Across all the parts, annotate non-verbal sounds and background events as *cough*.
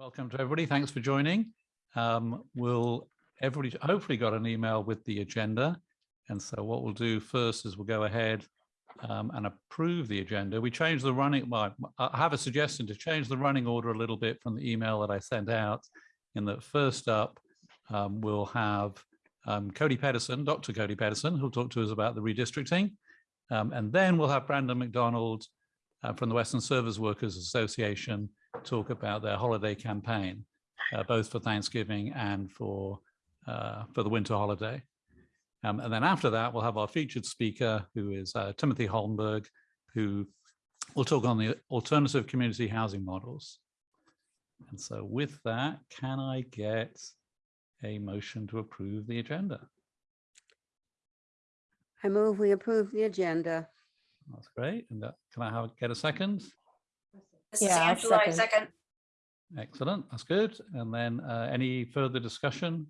Welcome to everybody. Thanks for joining. Um, we'll everybody hopefully got an email with the agenda. And so what we'll do first is we'll go ahead um, and approve the agenda. We changed the running, well, I have a suggestion to change the running order a little bit from the email that I sent out in that first up, um, we'll have um, Cody Pedersen, Dr. Cody Pedersen, who'll talk to us about the redistricting. Um, and then we'll have Brandon McDonald uh, from the Western Service Workers Association talk about their holiday campaign, uh, both for Thanksgiving and for uh, for the winter holiday. Um, and then after that, we'll have our featured speaker, who is uh, Timothy Holmberg, who will talk on the alternative community housing models. And so with that, can I get a motion to approve the agenda? I move we approve the agenda. That's great. And that, can I have, get a second? This is Yeah, I'll Angela, I second. second. Excellent, that's good. And then uh, any further discussion?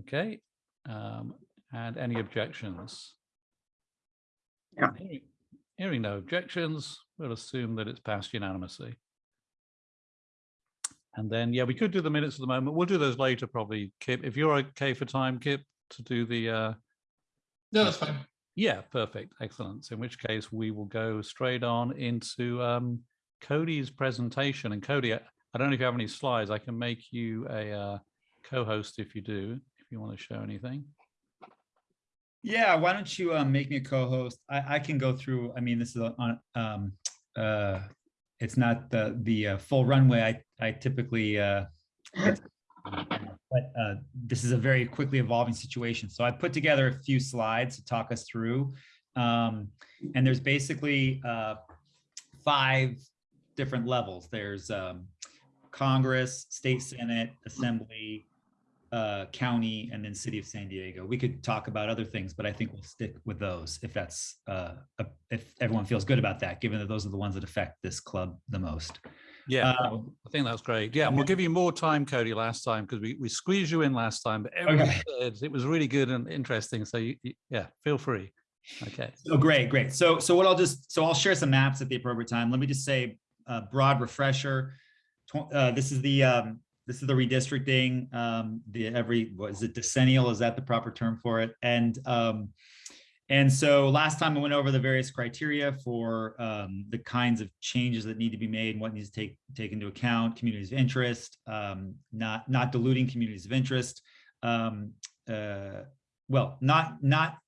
Okay, um, and any objections? Yeah. Hearing- Hearing no objections, we'll assume that it's passed unanimously. And then, yeah, we could do the minutes at the moment. We'll do those later probably, Kip. If you're okay for time, Kip, to do the uh, No, that's fine. Yeah, perfect. Excellent. In which case we will go straight on into um, Cody's presentation. And Cody, I I don't know if you have any slides. I can make you a uh, co-host if you do, if you want to show anything. Yeah, why don't you um, make me a co-host? I, I can go through, I mean, this is on, um, uh, it's not the, the uh, full runway I, I typically, uh. *gasps* but uh, this is a very quickly evolving situation. So I put together a few slides to talk us through. Um, and there's basically uh, five different levels. There's um, Congress, State Senate, Assembly, uh, county and then city of San Diego. We could talk about other things, but I think we'll stick with those if that's uh, if everyone feels good about that, given that those are the ones that affect this club the most. Yeah, Uh, I think that's great. Yeah, and we'll give you more time, Cody, last time because we, we squeezed you in last time, but Okay. said it was really good and interesting. So you, you- yeah, feel free. Okay. Oh, great, great. So so what I'll just so I'll share some maps at the appropriate time. Let me just say a broad refresher. Uh, this is the um, this is the redistricting. Um, the every what is it decennial? Is that the proper term for it? And um, and so last time I went over the various criteria for um, the kinds of changes that need to be made and what needs to take take into account communities of interest, um, not not diluting communities of interest. Um, uh, well, not not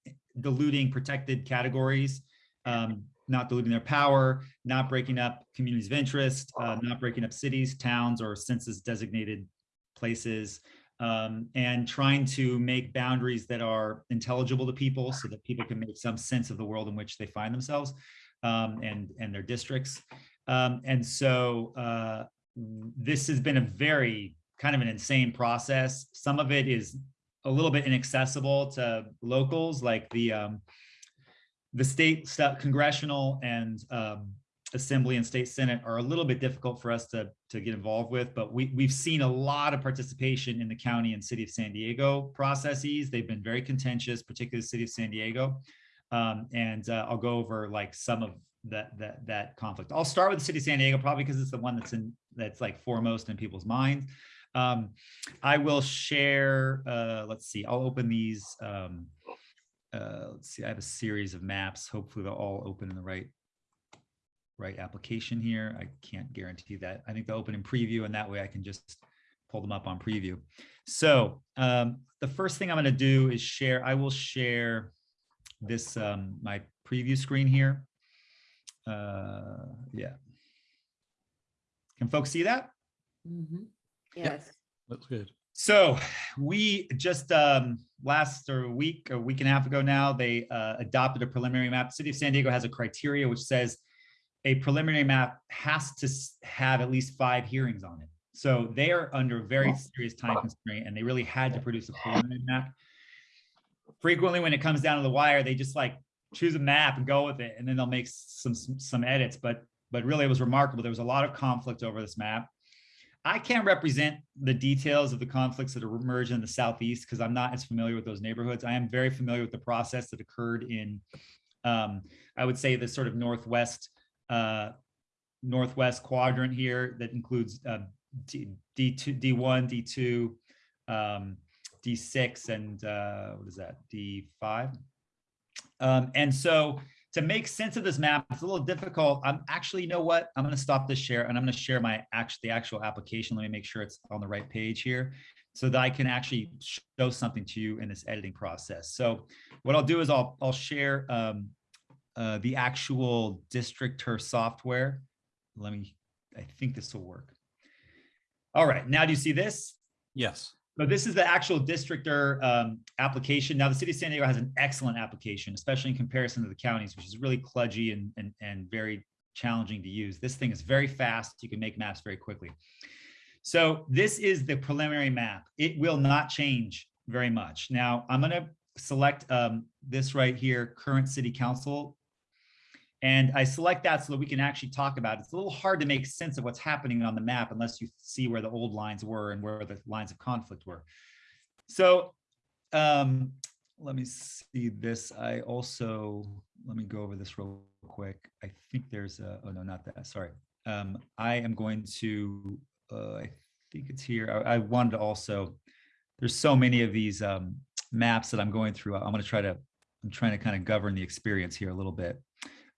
diluting protected categories, um, not diluting their power, not breaking up communities of interest, uh, not breaking up cities, towns, or census designated places, um, and trying to make boundaries that are intelligible to people so that people can make some sense of the world in which they find themselves um, and, and their districts. Um, and so uh, this has been a very kind of an insane process. Some of it is a little bit inaccessible to locals, like the um, the state congressional and um, assembly and state senate are a little bit difficult for us to to get involved with. But we we've seen a lot of participation in the county and city of San Diego processes. They've been very contentious, particularly the city of San Diego. Um, and uh, I'll go over like some of that that that conflict. I'll start with the city of San Diego, probably because it's the one that's in that's like foremost in people's minds. Um, I will share, uh, let's see, I'll open these. Um, uh, let's see, I have a series of maps. Hopefully they'll all open in the right, right application here. I can't guarantee that. I think they'll open in preview and that way I can just pull them up on preview. So um, the first thing I'm gonna do is share, I will share this, um, my preview screen here. Uh, yeah. Can folks see that? Yes. Looks good. So we just um, last or a week, a week and a half ago now, they uh, adopted a preliminary map. The City of San Diego has a criteria which says a preliminary map has to have at least five hearings on it. So they are under very serious time constraint and they really had to produce a preliminary map. Frequently, when it comes down to the wire, they just like choose a map and go with it, and then they'll make some some, some edits. But but really, it was remarkable. There was a lot of conflict over this map. I can't represent the details of the conflicts that emerged in the southeast because I'm not as familiar with those neighborhoods. I am very familiar with the process that occurred in, um, I would say, the sort of northwest uh, northwest quadrant here that includes uh, D, D2, D1, D2, um, D6, and uh, what is that, D5? Um, and so to make sense of this map, it's a little difficult. I'm actually, you know what? I'm going to stop this share and I'm going to share my actual the actual application. Let me make sure it's on the right page here so that I can actually show something to you in this editing process. So what I'll do is I'll I'll share um, uh, the actual Districtr software. Let me, I think this will work. All right, now do you see this? Yes. So this is the actual Districtr um, application. Now, the city of San Diego has an excellent application, especially in comparison to the counties, which is really kludgy and, and, and very challenging to use. This thing is very fast. You can make maps very quickly. So this is the preliminary map. It will not change very much. Now, I'm going to select um, this right here, current city council. And I select that so that we can actually talk about it. It's a little hard to make sense of what's happening on the map unless you see where the old lines were and where the lines of conflict were. So um, let me see this. I also, let me go over this real quick. I think there's a, oh no, not that, sorry. Um, I am going to, uh, I think it's here. I, I wanted to also, there's so many of these um, maps that I'm going through. I'm going to try to, I'm trying to kind of govern the experience here a little bit.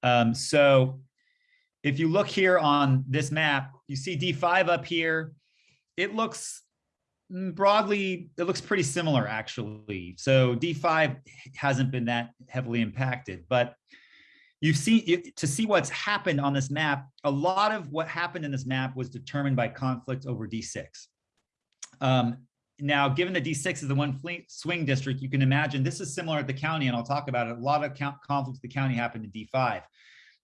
Um, so if you look here on this map, you see D5 up here. It looks mm, broadly, it looks pretty similar actually. So D5 hasn't been that heavily impacted, but you see to see what's happened on this map, a lot of what happened in this map was determined by conflict over D6. Um, now, given that D6 is the one swing district, you can imagine this is similar at the county, and I'll talk about it. A lot of conflicts the county happened in D5,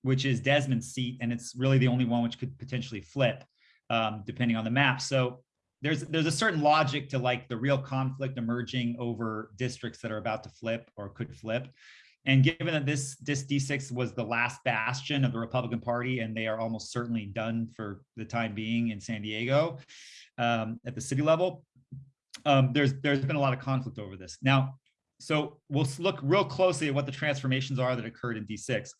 which is Desmond's seat, and it's really the only one which could potentially flip, um, depending on the map. So there's there's a certain logic to like the real conflict emerging over districts that are about to flip or could flip. And given that this, this D6 was the last bastion of the Republican Party, and they are almost certainly done for the time being in San Diego um, at the city level, um, there's there's been a lot of conflict over this. Now, so we'll look real closely at what the transformations are that occurred in D6.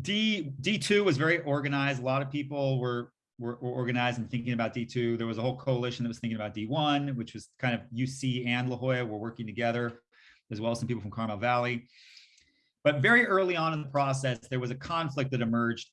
D D2 was very organized. A lot of people were, were were organized and thinking about D2. There was a whole coalition that was thinking about D1, which was kind of UC and La Jolla were working together, as well as some people from Carmel Valley. But very early on in the process, there was a conflict that emerged.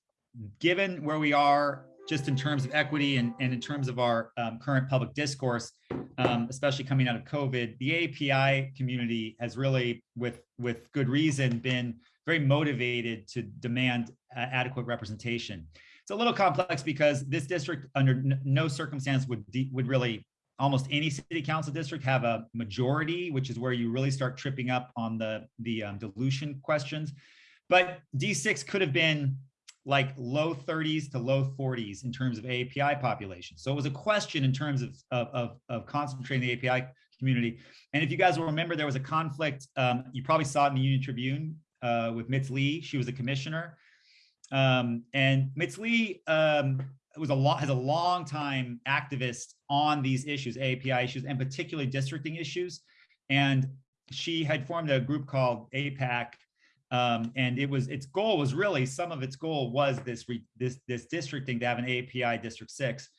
Given where we are just in terms of equity and, and in terms of our um, current public discourse, um, especially coming out of COVID, the API community has really, with, with good reason, been very motivated to demand uh, adequate representation. It's a little complex because this district under no circumstance would, would really, almost any city council district have a majority, which is where you really start tripping up on the, the um, dilution questions. But D6 could have been like low 30s to low 40s in terms of API population. So it was a question in terms of, of, of, concentrating the API community. And if you guys will remember, there was a conflict. Um, you probably saw it in the Union Tribune uh, with Mitz Lee. She was a commissioner. Um, and Mitz Lee um, was a lot has a long time activist on these issues, API issues, and particularly districting issues. And she had formed a group called APAC um, and it was its goal was really some of its goal was this re, this this districting to have an API District Six.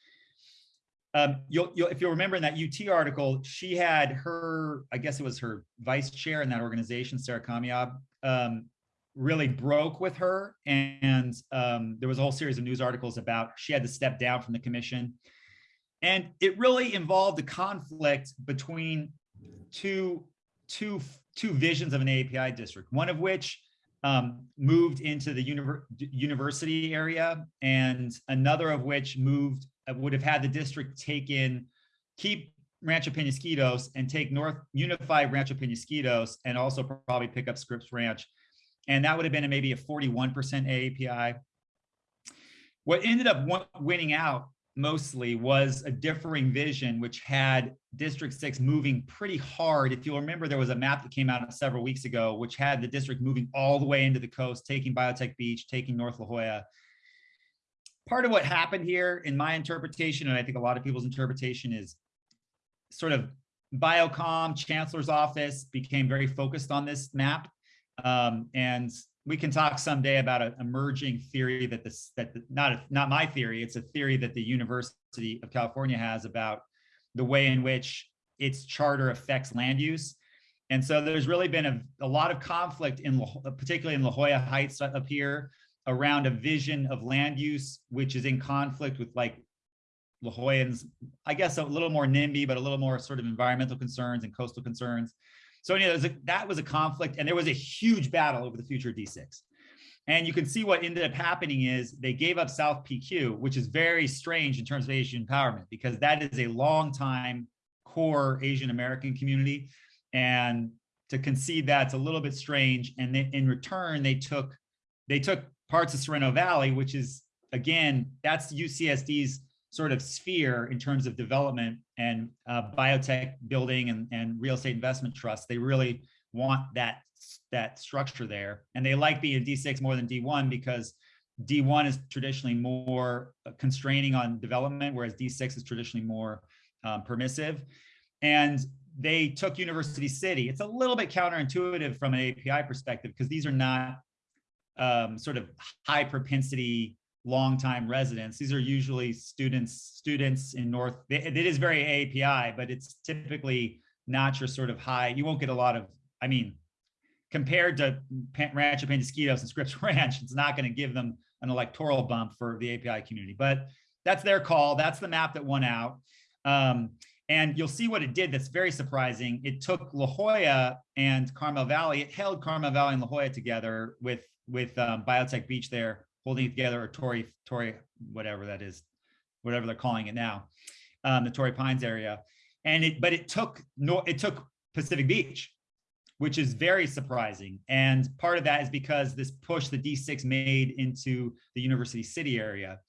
Um, you'll, you'll if you'll remember in that UT article, she had her I guess it was her vice chair in that organization, Sarah Kamiab, um, really broke with her, and um, there was a whole series of news articles about she had to step down from the commission, and it really involved a conflict between two two two visions of an API district, one of which um, moved into the univer university area and another of which moved uh, would have had the district take in, keep Rancho Penasquitos and take North Unify Rancho Penasquitos and also probably pick up Scripps Ranch. And that would have been a, maybe a 41% AAPI. What ended up winning out mostly was a differing vision, which had District 6 moving pretty hard. If you'll remember, there was a map that came out several weeks ago, which had the district moving all the way into the coast, taking Biotech Beach, taking North La Jolla. Part of what happened here, in my interpretation, and I think a lot of people's interpretation, is sort of Biocom, Chancellor's office became very focused on this map. Um, and we can talk someday about an emerging theory that this, that, the- not, a- not my theory, it's a theory that the University of California has about the way in which its charter affects land use. And so there's really been a, a lot of conflict in, La- particularly in La Jolla Heights up here, around a vision of land use, which is in conflict with like La Jollans, I guess a little more NIMBY, but a little more sort of environmental concerns and coastal concerns. So anyway, there's a- that was a conflict and there was a huge battle over the future of D6. And you can see what ended up happening is they gave up South PQ, which is very strange in terms of Asian empowerment, because that is a long time core Asian American community. And to concede that's a little bit strange. And then in return, they took they took parts of Sorrento Valley, which is again, that's UCSD's sort of sphere in terms of development and uh, biotech building and, and real estate investment trusts. They really want that, that structure there. And they like being D6 more than D1 because D1 is traditionally more constraining on development, whereas D6 is traditionally more um, permissive. And they took University City. It's a little bit counterintuitive from an API perspective because these are not um, sort of high propensity longtime residents. These are usually students, students in North, it is very API, but it's typically not your sort of high, you won't get a lot of, I mean, compared to Rancho Penasquitos and Scripps *laughs* Ranch, it's not going to give them an electoral bump for the API community, but that's their call. That's the map that won out. Um, and you'll see what it did that's very surprising. It took La Jolla and Carmel Valley, it held Carmel Valley and La Jolla together with, with um, Biotech Beach there holding it together, or Torrey, Torrey, whatever that is, whatever they're calling it now, um, the Torrey Pines area. And it, but it took, no, it took Pacific Beach, which is very surprising. And part of that is because this push the D6 made into the University City area.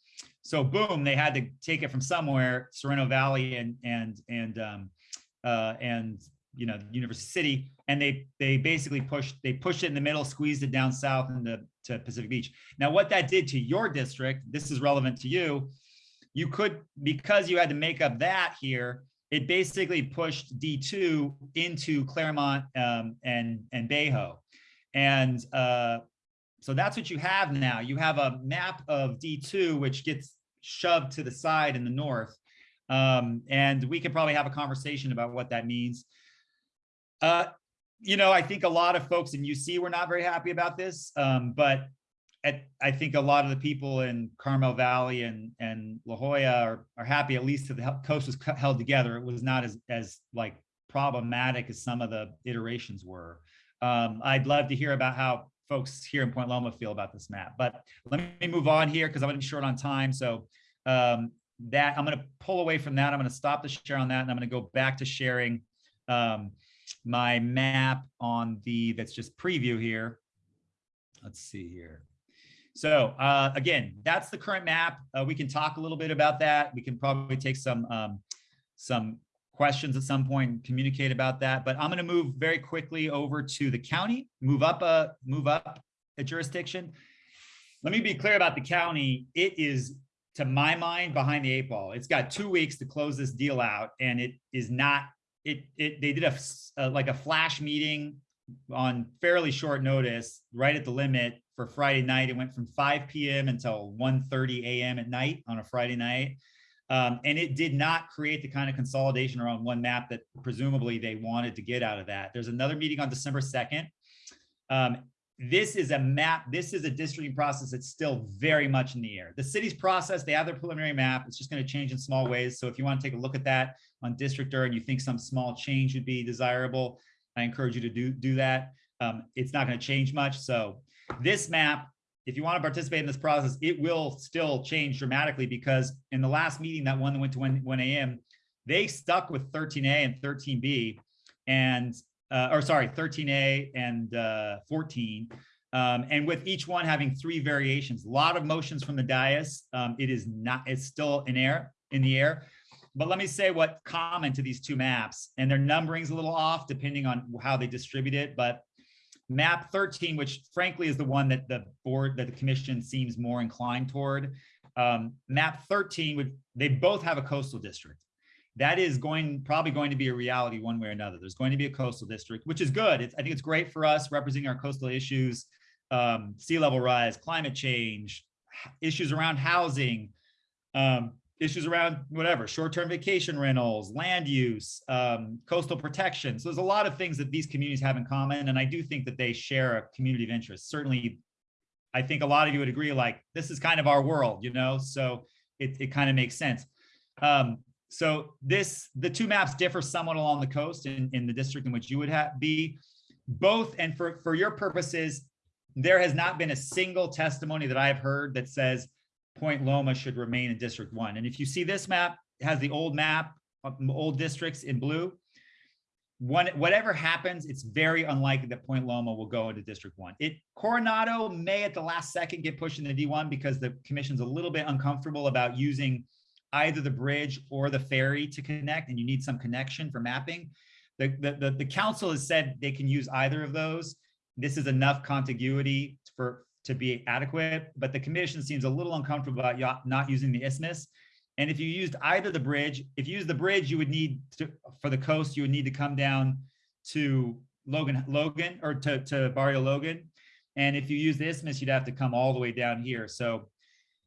So boom, they had to take it from somewhere, Sorrento Valley and, and, and, um, uh, and, you know, University City. And they, they basically pushed, they pushed it in the middle, squeezed it down south into to Pacific Beach. Now, what that did to your district, this is relevant to you. You could, because you had to make up that here, it basically pushed D2 into Clairemont um, and, and Bay Ho. And uh, so that's what you have now. You have a map of D2, which gets shoved to the side in the north. Um, and we could probably have a conversation about what that means. Uh, you know, I think a lot of folks in UC were not very happy about this, um, but at, I think a lot of the people in Carmel Valley and, and La Jolla are, are happy at least that the coast was held together. It was not as, as like problematic as some of the iterations were. Um, I'd love to hear about how folks here in Point Loma feel about this map, but let me move on here because I'm gonna be short on time. So um, that I'm gonna pull away from that. I'm gonna stop the share on that and I'm gonna go back to sharing um, my map on the, that's just preview here. Let's see here. So uh, again, that's the current map. Uh, we can talk a little bit about that. We can probably take some um, some questions at some point, and communicate about that. But I'm going to move very quickly over to the county, move up a move up a jurisdiction. Let me be clear about the county. It is, to my mind, behind the eight ball. It's got two weeks to close this deal out, and it is not. It it they did a, uh, like a flash meeting on fairly short notice, right at the limit for Friday night. It went from 5 p.m. until 1:30 a.m. at night on a Friday night. Um, and it did not create the kind of consolidation around one map that presumably they wanted to get out of that. There's another meeting on December 2nd. Um, this is a map, this is a districting process that's still very much in the air. The city's process, they have their preliminary map. It's just going to change in small ways. So if you want to take a look at that on Districtr and you think some small change would be desirable, I encourage you to do, do that. Um, it's not going to change much. So this map, if you want to participate in this process, it will still change dramatically because in the last meeting, that one that went to 1, 1 a.m., they stuck with 13A and 13B and, uh, or sorry, 13A and uh, 14. Um, and with each one having three variations, a lot of motions from the dais. Um, it is not, it's still in air, in the air. But let me say what common to these two maps and their numbering's a little off depending on how they distribute it. But map 13, which frankly is the one that the board, that the commission seems more inclined toward. Um, map 13 would, they both have a coastal district. That is going, probably going to be a reality one way or another. There's going to be a coastal district, which is good. It's, I think it's great for us representing our coastal issues. um, sea level rise, climate change, issues around housing, um, issues around whatever, short-term vacation rentals, land use, um, coastal protection. So there's a lot of things that these communities have in common, and I do think that they share a community of interest. Certainly, I think a lot of you would agree, like, this is kind of our world, you know, so it, it kind of makes sense. Um, so this, the two maps differ somewhat along the coast in, in the district in which you would have, be. Both, and for, for your purposes, there has not been a single testimony that I have heard that says Point Loma should remain in District One. And if you see this map, has the old map, um, old districts in blue. One, whatever happens, it's very unlikely that Point Loma will go into District One. It, Coronado may at the last second get pushed into D one because the commission's a little bit uncomfortable about using either the bridge or the ferry to connect, and you need some connection for mapping. The, the, the, the council has said they can use either of those. This is enough contiguity for, to be adequate, but the commission seems a little uncomfortable about not using the isthmus. And if you used either the bridge, if you use the bridge, you would need to, for the coast, you would need to come down to Logan, Logan, or to, to Barrio Logan. And if you use the isthmus, you'd have to come all the way down here. So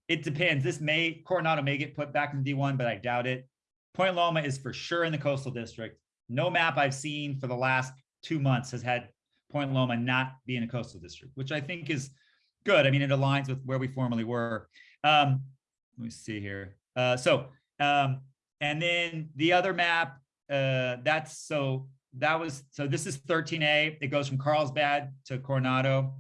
it depends. This may, Coronado may get put back in D1, but I doubt it. Point Loma is for sure in the coastal district. No map I've seen for the last two months has had Point Loma not be in a coastal district, which I think is good. I mean, it aligns with where we formerly were. Um, let me see here. Uh, so, um, and then the other map, uh, that's so that was so this is 13A. It goes from Carlsbad to Coronado.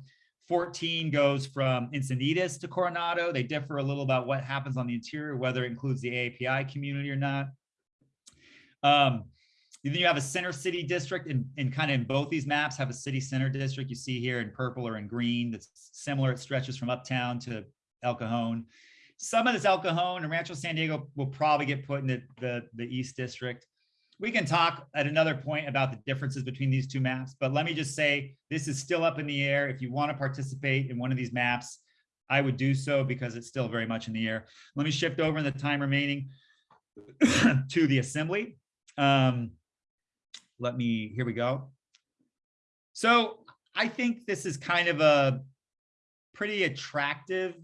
14 goes from Encinitas to Coronado. They differ a little about what happens on the interior, whether it includes the API community or not. Um, then you have a center city district and, in kind of in both these maps have a city center district you see here in purple or in green that's similar. It stretches from uptown to El Cajon. Some of this El Cajon and Rancho San Diego will probably get put in the, the East District. We can talk at another point about the differences between these two maps, but let me just say, this is still up in the air. If you want to participate in one of these maps, I would do so because it's still very much in the air. Let me shift over in the time remaining *coughs* to the assembly. Um, let me, here we go. So I think this is kind of a pretty attractive.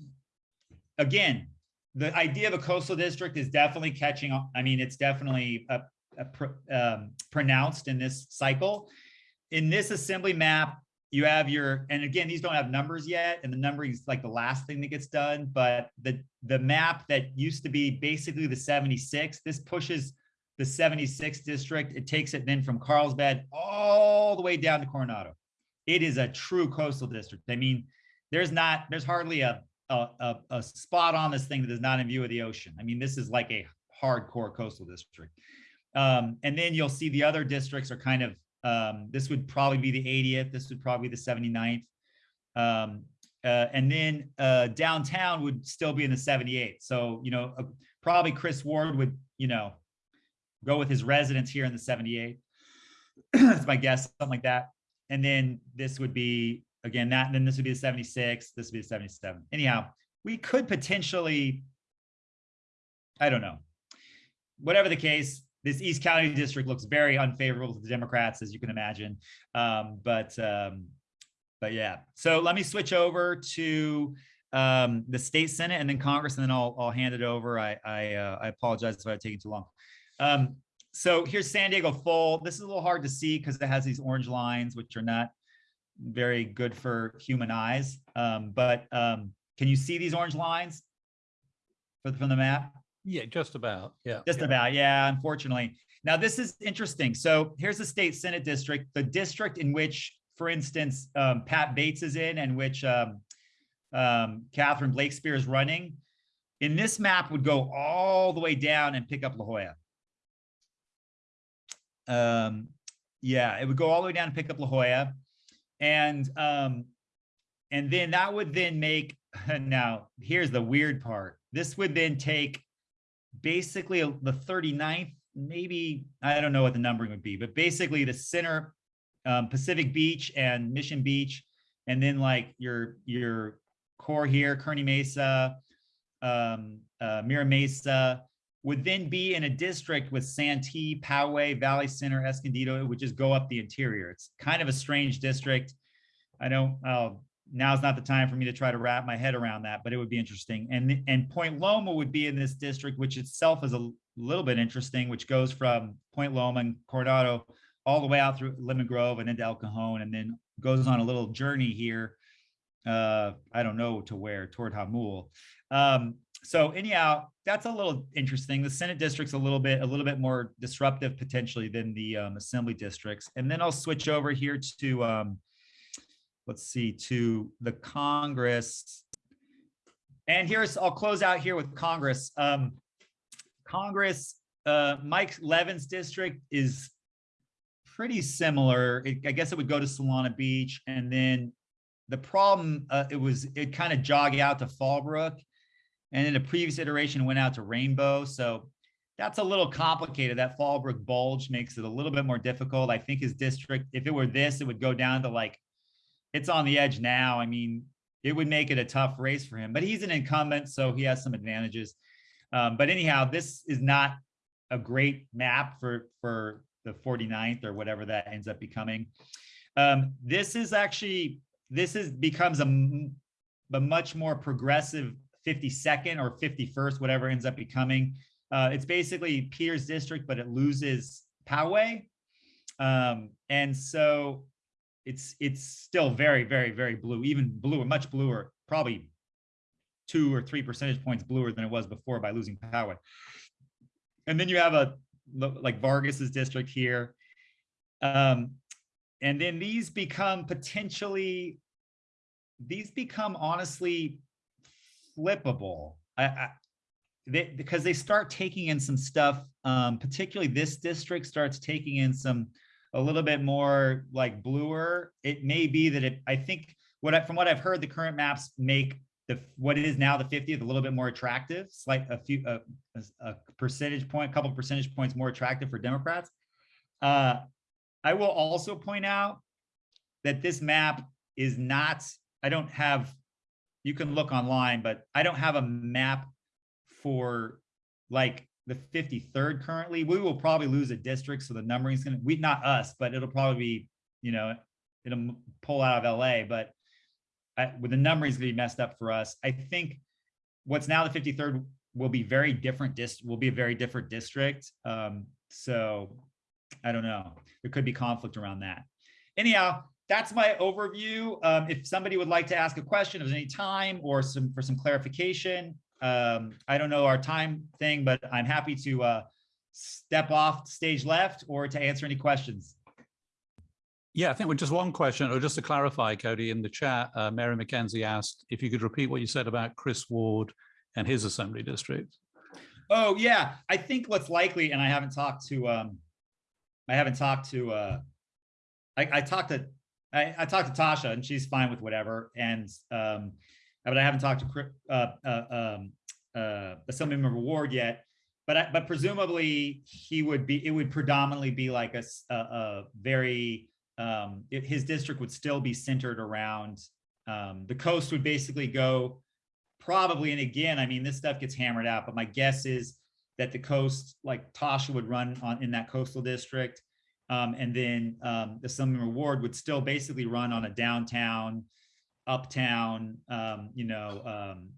Again, the idea of a coastal district is definitely catching. I mean, it's definitely a pr- um, pronounced in this cycle. In this assembly map, you have your, and again, these don't have numbers yet, and the numbering is like the last thing that gets done, but the, the map that used to be basically the 76, this pushes the 76th district. It takes it then from Carlsbad all the way down to Coronado. It is a true coastal district. I mean, there's not, there's hardly a, a, a spot on this thing that is not in view of the ocean. I mean, this is like a hardcore coastal district. Um, and then you'll see the other districts are kind of, um, this would probably be the 80th. This would probably be the 79th. Um, uh, and then uh, downtown would still be in the 78th. So, you know, uh, probably Chris Ward would, you know, go with his residence here in the 78th. *clears throat* That's my guess, something like that. And then this would be, again, that, and then this would be the 76, this would be the 77. Anyhow, we could potentially, I don't know. Whatever the case, this East County district looks very unfavorable to the Democrats, as you can imagine. Um, but, um, but yeah, so let me switch over to um, the state senate and then Congress, and then I'll, I'll hand it over. I, I, uh, I apologize if I'm taking too long. Um, so here's San Diego full. This is a little hard to see because it has these orange lines, which are not very good for human eyes. Um, but um, can you see these orange lines from the map? Yeah, just about. Yeah. Just yeah. about, yeah, unfortunately. Now, this is interesting. So here's the state senate district, the district in which, for instance, um, Pat Bates is in and which um, um, Catherine Blakespear is running. In this map would go all the way down and pick up La Jolla. Um, yeah, it would go all the way down and pick up La Jolla. And, um, and then that would then make, *laughs* now, here's the weird part. This would then take basically the 39th, maybe, I don't know what the numbering would be, but basically the center, um, Pacific Beach and Mission Beach, and then like your, your core here, Kearny Mesa, um, uh, Mira Mesa, would then be in a district with Santee, Poway, Valley Center, Escondido, it would just go up the interior. It's kind of a strange district. I don't, I'll now's not the time for me to try to wrap my head around that, but it would be interesting. And, and Point Loma would be in this district, which itself is a little bit interesting, which goes from Point Loma and Coronado all the way out through Lemon Grove and into El Cajon, and then goes on a little journey here. Uh, I don't know to where, toward Jamul. Um, so anyhow, that's a little interesting. The Senate district's a little bit, a little bit more disruptive potentially than the um, assembly districts. And then I'll switch over here to, um, let's see, to the Congress. And here's, I'll close out here with Congress. Um, Congress, uh, Mike Levin's district is pretty similar. It- I guess it would go to Solana Beach and then the problem, uh, it was, it kind of jogged out to Fallbrook. And in the previous iteration went out to Rainbow. So that's a little complicated. That Fallbrook bulge makes it a little bit more difficult. I think his district, if it were this, it would go down to like, it's on the edge now. I mean, it would make it a tough race for him, but he's an incumbent, so he has some advantages. Um, but anyhow, this is not a great map for, for the 49th or whatever that ends up becoming. Um, this is actually, this is, becomes a, a much more progressive 52nd or 51st, whatever ends up becoming. Uh, it's basically Peters District, but it loses Poway. Um, and so it's, it's still very, very, very blue, even bluer, much bluer, probably two or three percentage points bluer than it was before by losing Poway. And then you have a, like Vargas's district here. Um, and then these become potentially, these become honestly flippable. I, I they, because they start taking in some stuff, um, particularly this district starts taking in some, a little bit more like bluer. It may be that it, I think what I, from what I've heard, the current maps make the, what is now the 50th a little bit more attractive, slight, a few, a, a- percentage point, a couple percentage points more attractive for Democrats. Uh, I will also point out that this map is not, I don't have, you can look online, but I don't have a map for like the 53rd currently. We will probably lose a district, so the numbering is gonna, we, not us, but it'll probably be, you know, it'll pull out of LA, but I, with the numbering is gonna be messed up for us. I think what's now the 53rd will be very different dis, will be a very different district. Um, so I don't know. There could be conflict around that. Anyhow, that's my overview. Um, if somebody would like to ask a question of any time or some for some clarification, um, I don't know our time thing, but I'm happy to uh, step off stage left or to answer any questions. Yeah, I think with just one question, or just to clarify, Cody, in the chat, uh, Mary McKenzie asked if you could repeat what you said about Chris Ward and his assembly district. Oh, yeah, I think what's likely, and I haven't talked to, um, I haven't talked to, uh, I, I talked to, I, I talked to Tasha and she's fine with whatever, and, um, but I haven't talked to, uh, uh, um, uh, Assemblymember Ward yet. But, I- but presumably he would be, it would predominantly be like a very, um, it- his district would still be centered around, um, the coast would basically go probably, and again, I mean, this stuff gets hammered out, but my guess is that the coast, like Tasha would run on, in that coastal district. Um, and then, um, the Assemblyman Ward would still basically run on a downtown, uptown, um, you know, um,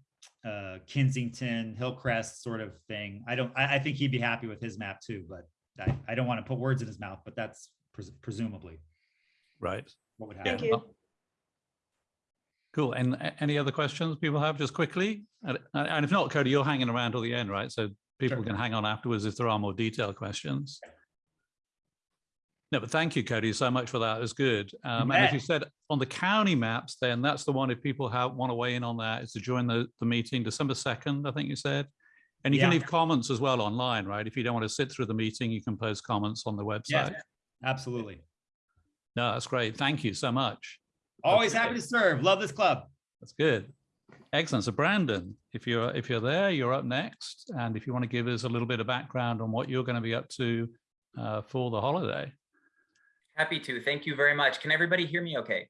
uh, Kensington, Hillcrest sort of thing. I don't, I, I think he'd be happy with his map too, but I, I don't want to put words in his mouth, but that's pres- presumably Right. what would Yeah. happen. well- Cool. And any other questions people have just quickly? And and if not, Cody, you're hanging around till the end, right? So people Sure. can hang on afterwards if there are more detailed questions. No, but thank you, Cody, so much for that. It was good. Um, and as you said, on the county maps, then that's the one, if people have, want to weigh in on that, is to join the, the meeting December 2nd, I think you said. And you can leave comments as well online, right? If you don't want to sit through the meeting, you can post comments on the website. Yeah, absolutely. No, that's great. Thank you so much. Always happy to serve. Love this club. That's good. Excellent. So Brandon, if you're if you're there, you're up next. And if you want to give us a little bit of background on what you're going to be up to uh, for the holiday. Happy to. Thank you very much. Can everybody hear me okay?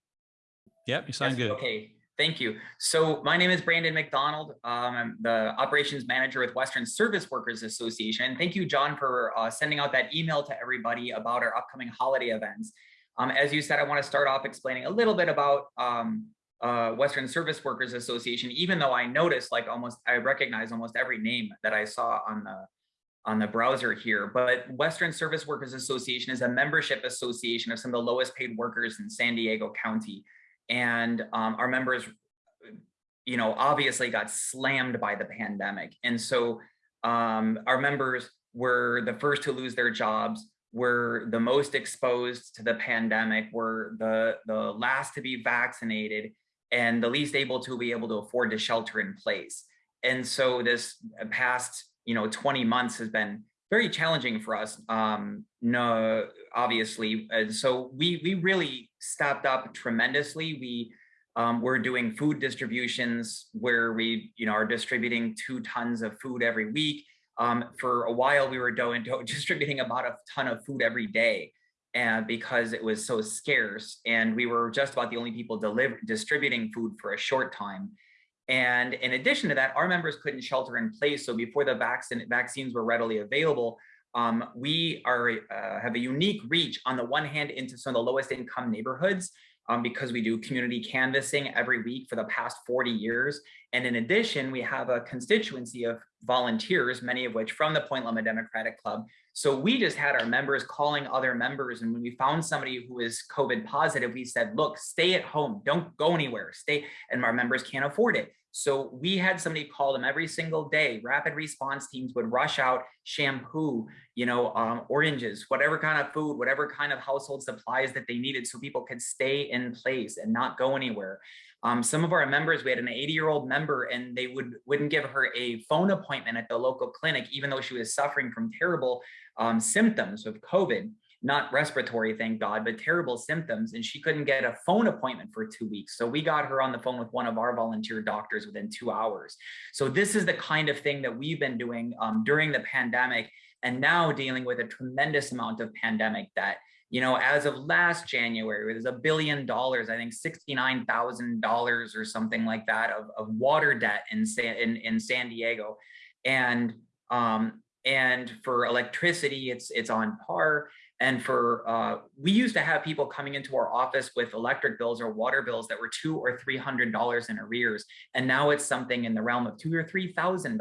Yep, you sound Yes, good. Okay, thank you. So my name is Brandon McDonald. Um, I'm the operations manager with Western Service Workers Association. Thank you, John, for uh, sending out that email to everybody about our upcoming holiday events. Um, as you said, I want to start off explaining a little bit about um, uh, Western Service Workers Association, even though I noticed like almost, I recognize almost every name that I saw on the on the browser here, but Western Service Workers Association is a membership association of some of the lowest paid workers in San Diego County. And um, our members, you know, obviously got slammed by the pandemic. And so um, our members were the first to lose their jobs, were the most exposed to the pandemic, were the, the last to be vaccinated, and the least able to be able to afford to shelter in place. And so this past, you know, 20 months has been very challenging for us. Um, no, obviously. And so we we really stepped up tremendously. We um, we're doing food distributions where we, you know, are distributing two tons of food every week. Um, for a while, we were doing *laughs* distributing about a ton of food every day, and because it was so scarce, and we were just about the only people deliver distributing food for a short time. And in addition to that, our members couldn't shelter in place. So before the vaccine vaccines were readily available, um, we are uh, have a unique reach on the one hand into some of the lowest income neighborhoods um, because we do community canvassing every week for the past 40 years. And in addition, we have a constituency of volunteers, many of which from the Point Loma Democratic Club. So we just had our members calling other members. And when we found somebody who is COVID positive, we said, look, stay at home, don't go anywhere, stay. And our members can't afford it. So we had somebody call them every single day. Rapid response teams would rush out shampoo, you know, um, oranges, whatever kind of food, whatever kind of household supplies that they needed so people could stay in place and not go anywhere. Um, some of our members, we had an 80 year old member and they would, wouldn't give her a phone appointment at the local clinic, even though she was suffering from terrible um, symptoms of COVID not respiratory, thank God, but terrible symptoms. And she couldn't get a phone appointment for two weeks. So we got her on the phone with one of our volunteer doctors within two hours. So this is the kind of thing that we've been doing um, during the pandemic and now dealing with a tremendous amount of pandemic that you know, as of last January, there's a billion dollars, I think $69,000 or something like that of, of water debt in San, in, in San Diego. And, um, and for electricity, it's, it's on par. And for, uh, we used to have people coming into our office with electric bills or water bills that were two or $300 in arrears. And now it's something in the realm of two or $3,000.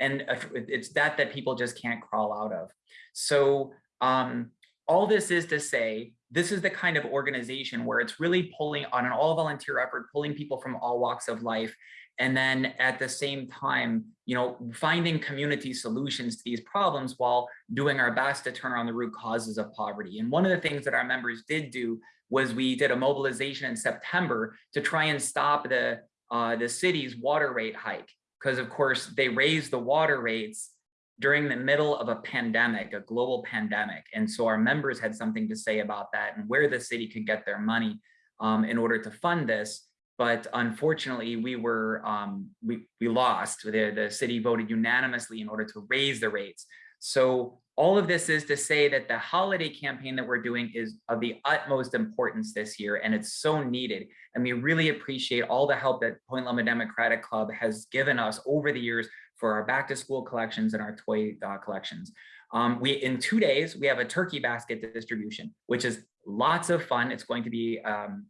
And it's that that people just can't crawl out of. So um, all this is to say, this is the kind of organization where it's really pulling on an all volunteer effort, pulling people from all walks of life. And then at the same time, you know, finding community solutions to these problems while doing our best to turn around the root causes of poverty. And one of the things that our members did do was we did a mobilization in September to try and stop the uh, the city's water rate hike. Because of course they raised the water rates during the middle of a pandemic, a global pandemic. And so our members had something to say about that and where the city could get their money um, in order to fund this. But unfortunately, we were um, we, we lost. The, the city voted unanimously in order to raise the rates. So all of this is to say that the holiday campaign that we're doing is of the utmost importance this year, and it's so needed. And we really appreciate all the help that Point Loma Democratic Club has given us over the years for our back to school collections and our toy uh, collections. Um, we in two days we have a turkey basket distribution, which is lots of fun. It's going to be um,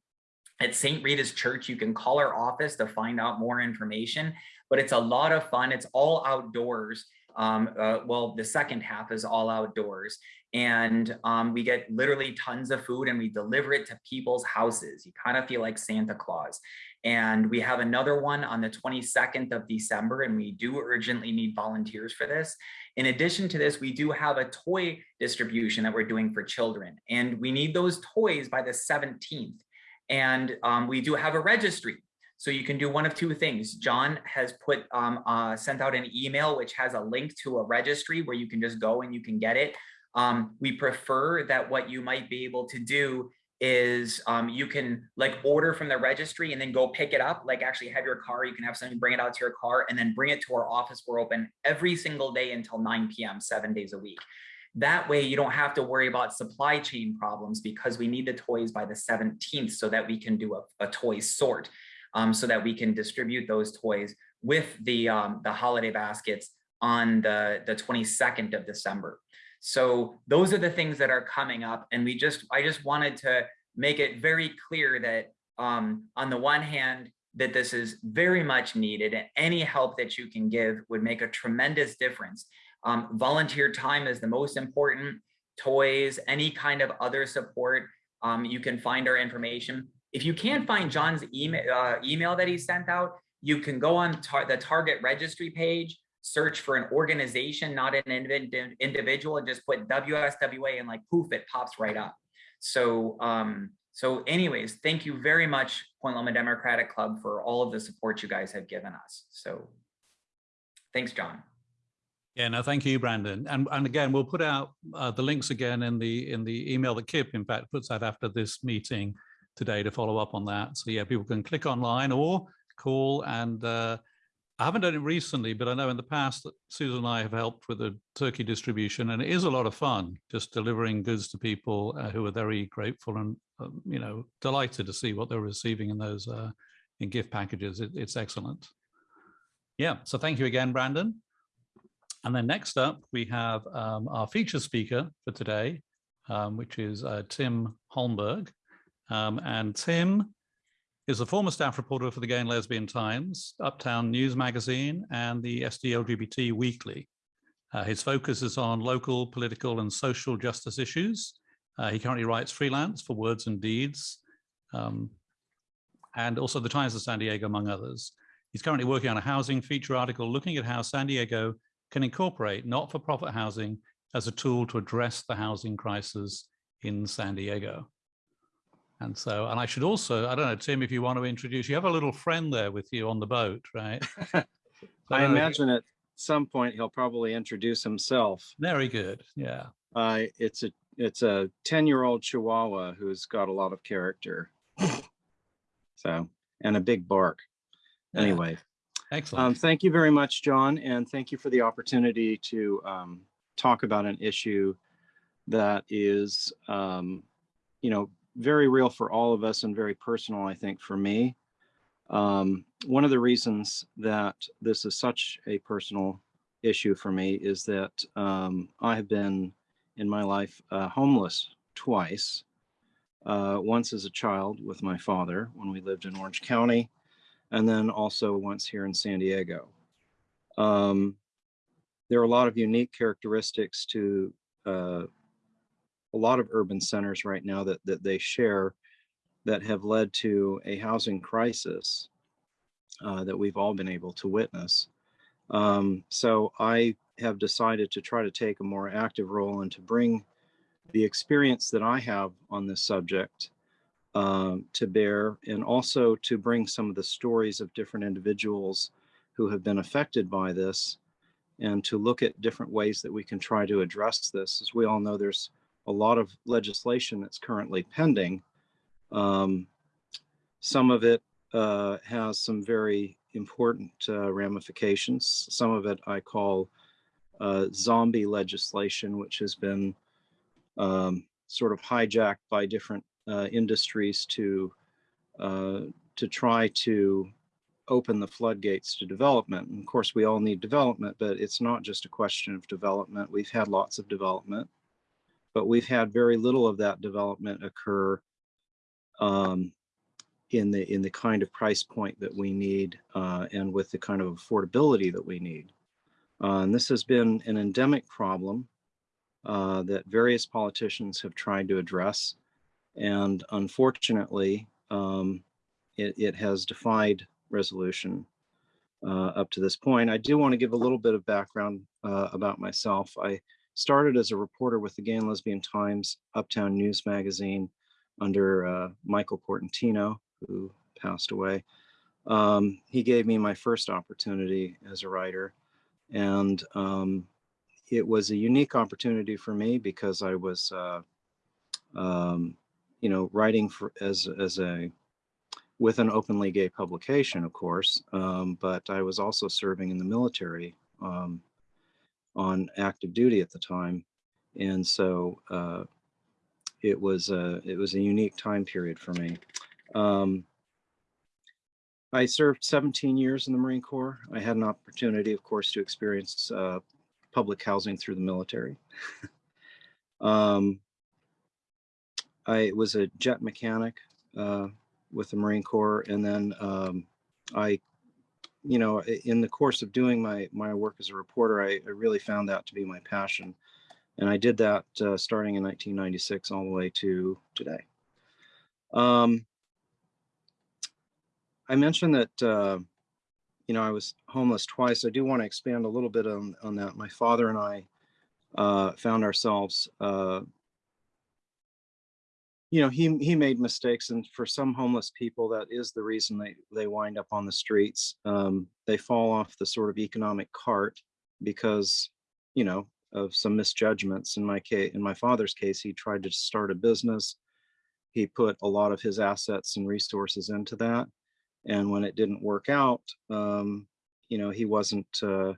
at St. Rita's Church. You can call our office to find out more information, but it's a lot of fun. It's all outdoors. Um, uh, well, the second half is all outdoors and um, we get literally tons of food and we deliver it to people's houses. You kind of feel like Santa Claus. And we have another one on the 22nd of December, and we do urgently need volunteers for this. In addition to this, we do have a toy distribution that we're doing for children, and we need those toys by the 17th. And um, we do have a registry. So you can do one of two things. John has put um, uh, sent out an email which has a link to a registry where you can just go and you can get it. Um, we prefer that what you might be able to do is um, you can like order from the registry and then go pick it up, like actually have your car, you can have somebody bring it out to your car and then bring it to our office. We're open every single day until 9 p.m., seven days a week. That way you don't have to worry about supply chain problems because we need the toys by the 17th so that we can do a, a toy sort um, so that we can distribute those toys with the, um, the holiday baskets on the, the 22nd of December. So those are the things that are coming up. And we just, I just wanted to make it very clear that um, on the one hand, that this is very much needed and any help that you can give would make a tremendous difference. Um, volunteer time is the most important, toys, any kind of other support. Um, you can find our information. If you can't find John's email, uh, email that he sent out, you can go on tar the Target registry page, search for an organization, not an indiv- individual, and just put WSWA and like poof, it pops right up. So, um, so anyways, thank you very much, Point Loma Democratic Club, for all of the support you guys have given us. So thanks, John. Yeah, no, thank you, Brandon. And and again, we'll put out uh, the links again in the in the email that Kip, in fact, puts out after this meeting today to follow up on that. So yeah, people can click online or call. And uh, I haven't done it recently, but I know in the past that Susan and I have helped with the turkey distribution, and it is a lot of fun just delivering goods to people uh, who are very grateful and um, you know delighted to see what they're receiving in those uh, in gift packages. It, it's excellent. Yeah, so thank you again, Brandon. And then next up, we have um, our feature speaker for today, um, which is uh, Tim Holmberg. Um, and Tim is a former staff reporter for the Gay and Lesbian Times, Uptown News Magazine, and the SD LGBT Weekly. Uh, his focus is on local, political, and social justice issues. Uh, he currently writes freelance for Words and Deeds, um, and also the Times of San Diego, among others. He's currently working on a housing feature article looking at how San Diego can incorporate not-for-profit housing as a tool to address the housing crisis in San Diego. And so, and I should also, I don't know, Tim, if you want to introduce, you have a little friend there with you on the boat, right? *laughs* I imagine at some point he'll probably introduce himself. Very good, yeah. Uh, it's a it's a 10 year old Chihuahua who's got a lot of character. *laughs* So, and a big bark. Yeah. Anyway, Excellent. um, thank you very much, John, and thank you for the opportunity to um, talk about an issue that is, um, you know, very real for all of us and very personal, I think, for me. Um, one of the reasons that this is such a personal issue for me is that um, I have been in my life uh, homeless twice. Uh, once as a child with my father when we lived in Orange County, and then also once here in San Diego. Um, there are a lot of unique characteristics to uh, a lot of urban centers right now that, that they share that have led to a housing crisis uh, that we've all been able to witness. Um, so I have decided to try to take a more active role and to bring the experience that I have on this subject um, to bear and also to bring some of the stories of different individuals who have been affected by this and to look at different ways that we can try to address this. As we all know, there's a lot of legislation that's currently pending. Um, some of it uh, has some very important uh, ramifications. Some of it I call uh, zombie legislation, which has been um, sort of hijacked by different uh, industries to uh, to try to open the floodgates to development. And of course, we all need development, but it's not just a question of development. We've had lots of development, but we've had very little of that development occur um, in the in the kind of price point that we need uh, and with the kind of affordability that we need. Uh, and this has been an endemic problem uh, that various politicians have tried to address. And unfortunately, um, it, it, has defied resolution uh, up to this point. I do want to give a little bit of background uh, about myself. I started as a reporter with the Gay and Lesbian Times Uptown News Magazine under uh, Michael Portantino, who passed away. Um, he gave me my first opportunity as a writer. And um, it was a unique opportunity for me because I was, uh, um, you know, writing for as as a with an openly gay publication, of course, um, but I was also serving in the military um, on active duty at the time, and so uh, it was a it was a unique time period for me. Um, I served 17 years in the Marine Corps. I had an opportunity, of course, to experience uh, public housing through the military. *laughs* um, I was a jet mechanic uh, with the Marine Corps. And then um, I, you know, in the course of doing my, my work as a reporter, I, I really found that to be my passion. And I did that uh, starting in 1996 all the way to today. Um, I mentioned that, uh, you know, I was homeless twice. I do want to expand a little bit on, on that. My father and I uh, found ourselves, uh, you know, he, he made mistakes and for some homeless people, that is the reason they, they wind up on the streets. Um, they fall off the sort of economic cart because, you know, of some misjudgments. In my case, in my father's case, he tried to start a business. He put a lot of his assets and resources into that. And when it didn't work out, um, you know, he wasn't, uh,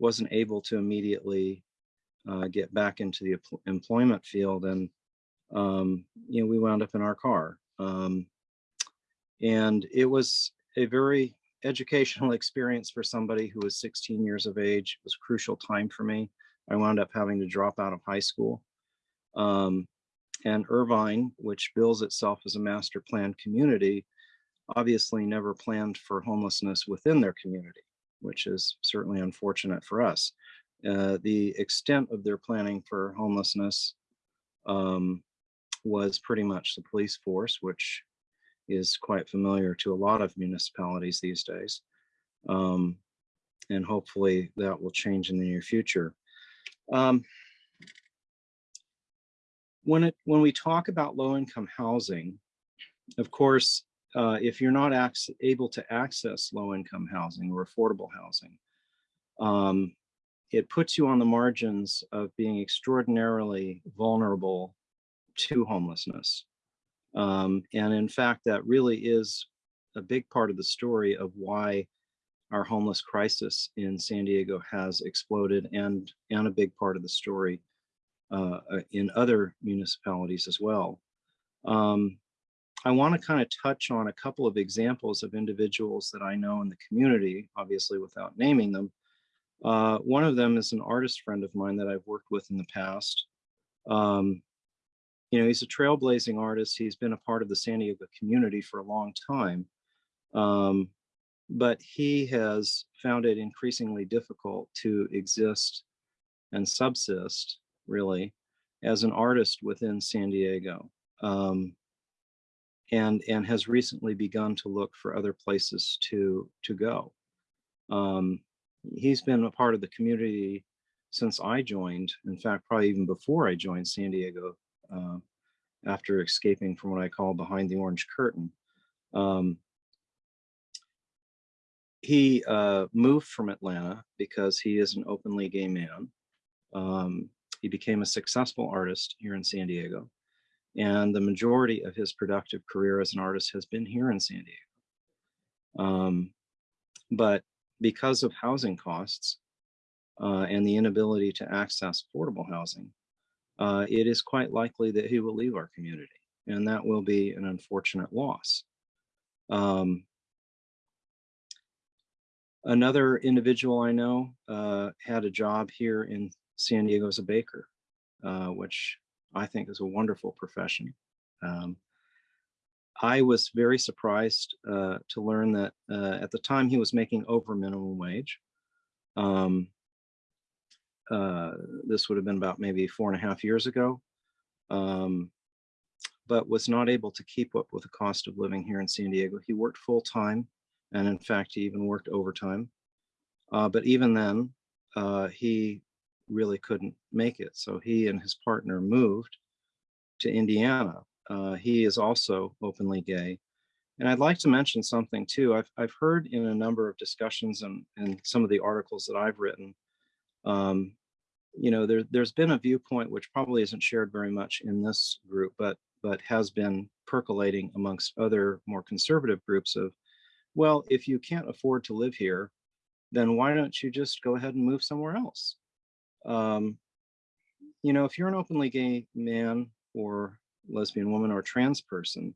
wasn't able to immediately uh, get back into the employment field. And, um, you know, we wound up in our car. Um, and it was a very educational *laughs* experience for somebody who was 16 years of age. It was a crucial time for me. I wound up having to drop out of high school. Um, and Irvine, which bills itself as a master planned community, obviously never planned for homelessness within their community, which is certainly unfortunate for us. Uh, the extent of their planning for homelessness um, was pretty much the police force, which is quite familiar to a lot of municipalities these days. Um, and hopefully that will change in the near future. Um, when it when we talk about low income housing, of course, uh, if you're not able to access low income housing or affordable housing, um, it puts you on the margins of being extraordinarily vulnerable to homelessness. Um, and in fact, that really is a big part of the story of why our homeless crisis in San Diego has exploded and, and a big part of the story uh, uh, in other municipalities as well. Um, I want to kind of touch on a couple of examples of individuals that I know in the community, obviously without naming them. Uh, one of them is an artist friend of mine that I've worked with in the past. Um, you know, he's a trailblazing artist. He's been a part of the San Diego community for a long time. Um, but he has found it increasingly difficult to exist and subsist, really, as an artist within San Diego. Um, and, and has recently begun to look for other places to, to go. Um, he's been a part of the community since I joined, in fact, probably even before I joined San Diego, uh, after escaping from what I call behind the orange curtain. Um, he uh, moved from Atlanta because he is an openly gay man. Um, he became a successful artist here in San Diego. And the majority of his productive career as an artist has been here in San Diego. Um, but because of housing costs uh, and the inability to access affordable housing, uh, it is quite likely that he will leave our community. And that will be an unfortunate loss. Um, another individual I know uh, had a job here in San Diego as a baker, uh, which I think is a wonderful profession. Um, I was very surprised uh, to learn that uh, at the time he was making over minimum wage. Um, uh, this would have been about maybe four and a half years ago, um, but was not able to keep up with the cost of living here in San Diego. He worked full time, and in fact, he even worked overtime. Uh, but even then, uh, he really couldn't make it. So he and his partner moved to Indiana. Uh, he is also openly gay. And I'd like to mention something too. I've, I've heard in a number of discussions and, and some of the articles that I've written, um, you know, there, there's been a viewpoint which probably isn't shared very much in this group, but, but has been percolating amongst other more conservative groups of, well, if you can't afford to live here, then why don't you just go ahead and move somewhere else? Um, you know, if you're an openly gay man or lesbian woman or trans person,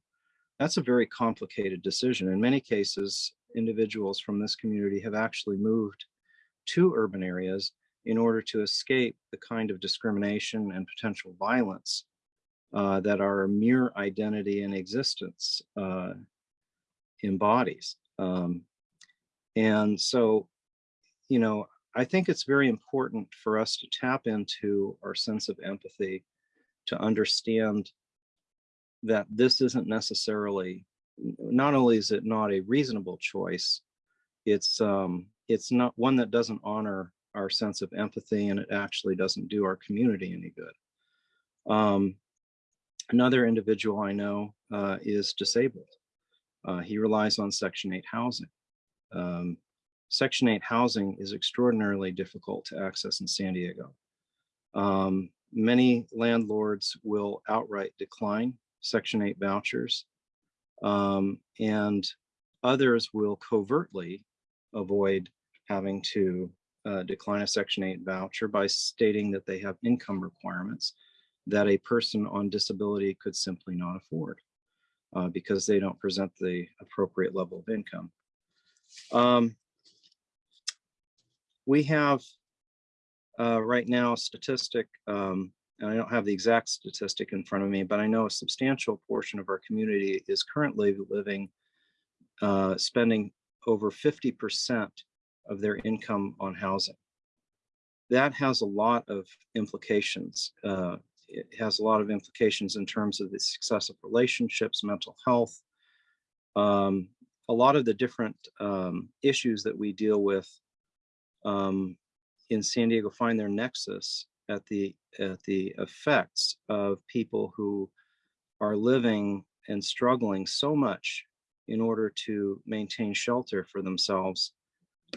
that's a very complicated decision. In many cases, individuals from this community have actually moved to urban areas in order to escape the kind of discrimination and potential violence uh, that our mere identity and existence uh, embodies. Um, and so, you know, I think it's very important for us to tap into our sense of empathy to understand that this isn't necessarily, not only is it not a reasonable choice, it's um, it's not one that doesn't honor our sense of empathy and it actually doesn't do our community any good. Um, another individual I know uh, is disabled. Uh, he relies on Section 8 housing. Um, Section 8 housing is extraordinarily difficult to access in San Diego. Um, many landlords will outright decline Section 8 vouchers, um, and others will covertly avoid having to uh, decline a Section 8 voucher by stating that they have income requirements that a person on disability could simply not afford uh, because they don't present the appropriate level of income. Um, we have uh, right now a statistic, um, and I don't have the exact statistic in front of me, but I know a substantial portion of our community is currently living, uh, spending over 50% of their income on housing. That has a lot of implications. Uh, it has a lot of implications in terms of the success of relationships, mental health, um, a lot of the different um, issues that we deal with um, in San Diego find their nexus at the at the effects of people who are living and struggling so much in order to maintain shelter for themselves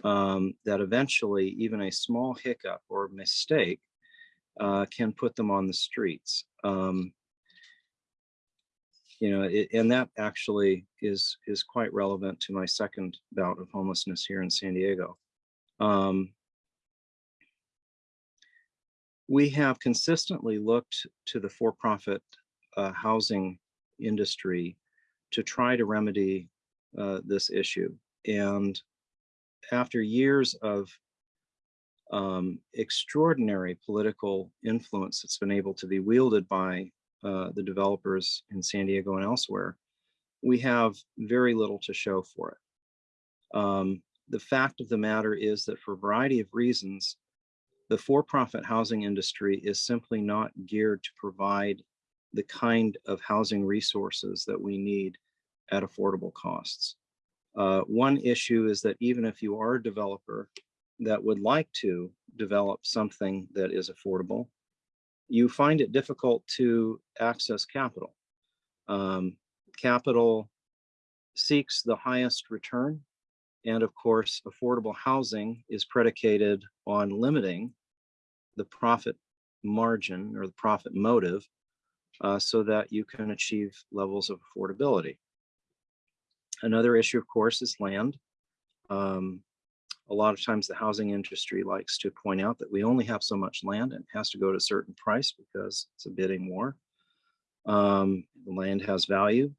um, that eventually even a small hiccup or mistake uh, can put them on the streets. Um, you know, it, and that actually is is quite relevant to my second bout of homelessness here in San Diego. Um, we have consistently looked to the for-profit uh, housing industry to try to remedy uh, this issue. And after years of um, extraordinary political influence that's been able to be wielded by uh, the developers in San Diego and elsewhere, we have very little to show for it. Um, the fact of the matter is that for a variety of reasons, the for-profit housing industry is simply not geared to provide the kind of housing resources that we need at affordable costs. Uh, one issue is that even if you are a developer that would like to develop something that is affordable, you find it difficult to access capital. Um, capital seeks the highest return. And of course, affordable housing is predicated on limiting the profit margin or the profit motive uh, so that you can achieve levels of affordability. Another issue, of course, is land. Um, a lot of times the housing industry likes to point out that we only have so much land and it has to go to a certain price because it's a bidding war. Um, the land has value.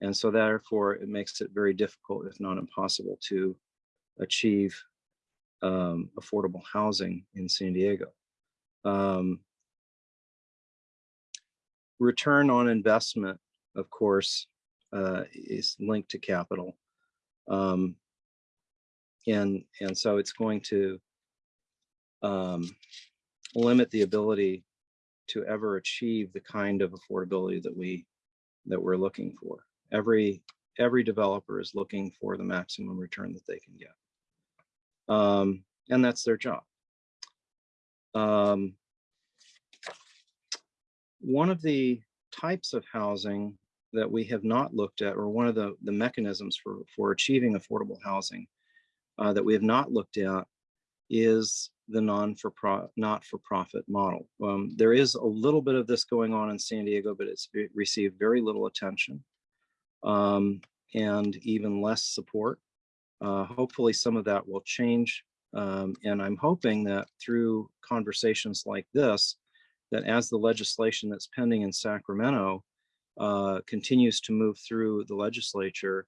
And so therefore it makes it very difficult, if not impossible, to achieve um, affordable housing in San Diego. Um, return on investment, of course, uh, is linked to capital. Um, and, and so it's going to um, limit the ability to ever achieve the kind of affordability that we that we're looking for. Every every developer is looking for the maximum return that they can get. Um, and that's their job. Um, one of the types of housing that we have not looked at, or one of the, the mechanisms for, for achieving affordable housing uh, that we have not looked at is the non for pro, not for profit model. Um, there is a little bit of this going on in San Diego, but it's received very little attention um, and even less support. Uh, hopefully some of that will change. Um, and I'm hoping that through conversations like this, that as the legislation that's pending in Sacramento uh, continues to move through the legislature,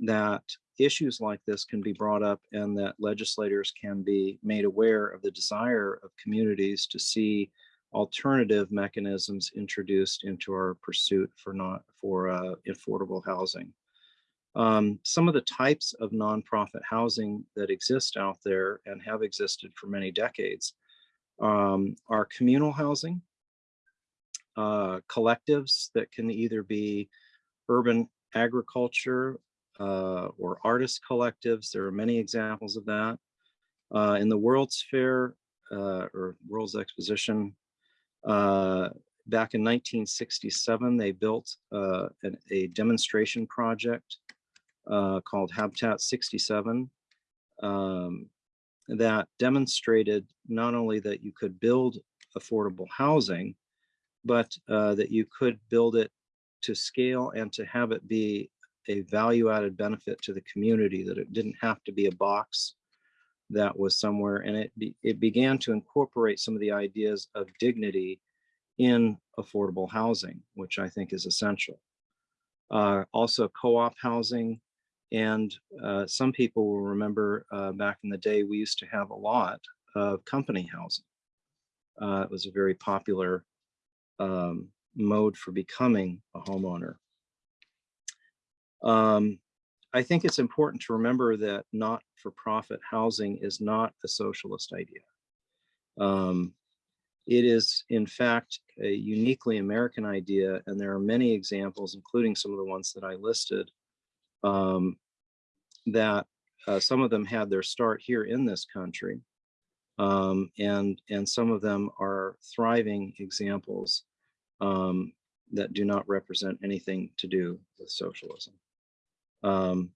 that issues like this can be brought up and that legislators can be made aware of the desire of communities to see alternative mechanisms introduced into our pursuit for not for uh, affordable housing. Um, some of the types of nonprofit housing that exist out there and have existed for many decades um, are communal housing, uh, collectives that can either be urban agriculture uh, or artist collectives. There are many examples of that. Uh, in the World's Fair uh, or World's Exposition, uh, back in 1967, they built uh, an- a demonstration project called Habitat 67 um, that demonstrated not only that you could build affordable housing, but uh, that you could build it to scale and to have it be a value added benefit to the community, that it didn't have to be a box that was somewhere. And it, be, it began to incorporate some of the ideas of dignity in affordable housing, which I think is essential. Uh, also co-op housing. And uh, some people will remember uh, back in the day, we used to have a lot of company housing. Uh, it was a very popular um, mode for becoming a homeowner. Um, I think it's important to remember that not-for-profit housing is not a socialist idea. Um, it is, in fact, a uniquely American idea, and there are many examples, including some of the ones that I listed, um, that uh, some of them had their start here in this country. Um, and, and some of them are thriving examples um, that do not represent anything to do with socialism. Um,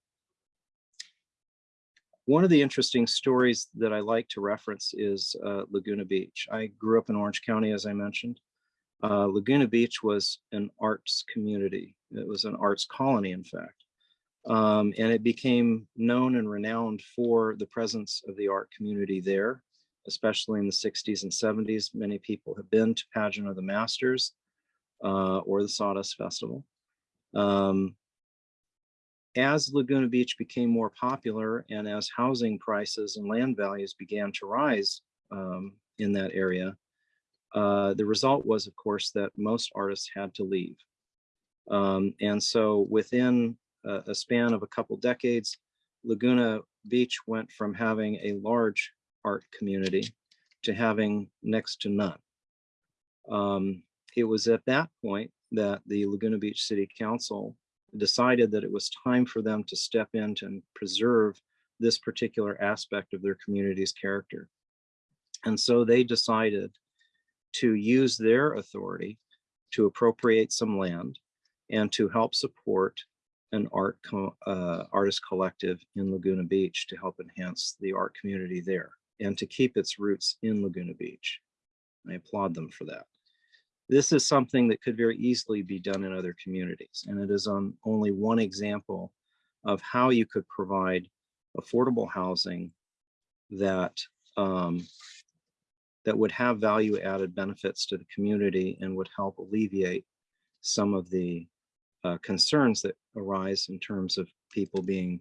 one of the interesting stories that I like to reference is uh, Laguna Beach. I grew up in Orange County, as I mentioned. Uh, Laguna Beach was an arts community. It was an arts colony, in fact. Um, and it became known and renowned for the presence of the art community there, especially in the 60s and 70s. Many people have been to Pageant of the Masters uh, or the Sawdust Festival. Um, as Laguna Beach became more popular and as housing prices and land values began to rise um, in that area, uh, the result was, of course, that most artists had to leave. Um, and so within a, a span of a couple decades, Laguna Beach went from having a large art community to having next to none. Um, it was at that point that the Laguna Beach City Council decided that it was time for them to step in and preserve this particular aspect of their community's character. And so they decided to use their authority to appropriate some land and to help support an art co uh, artist collective in Laguna Beach to help enhance the art community there and to keep its roots in Laguna Beach. I applaud them for that. This is something that could very easily be done in other communities, and it is on only one example of how you could provide affordable housing that um, that would have value added benefits to the community and would help alleviate some of the uh, concerns that arise in terms of people being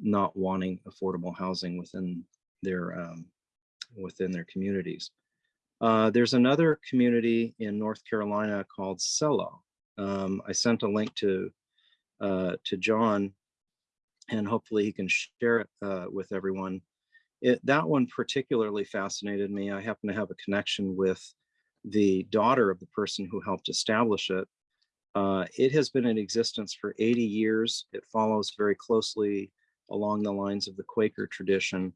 not wanting affordable housing within their um, within their communities. Uh, there's another community in North Carolina called Celo. Um, I sent a link to uh, to John, and hopefully he can share it uh, with everyone. It, that one particularly fascinated me. I happen to have a connection with the daughter of the person who helped establish it. Uh, it has been in existence for 80 years. It follows very closely along the lines of the Quaker tradition.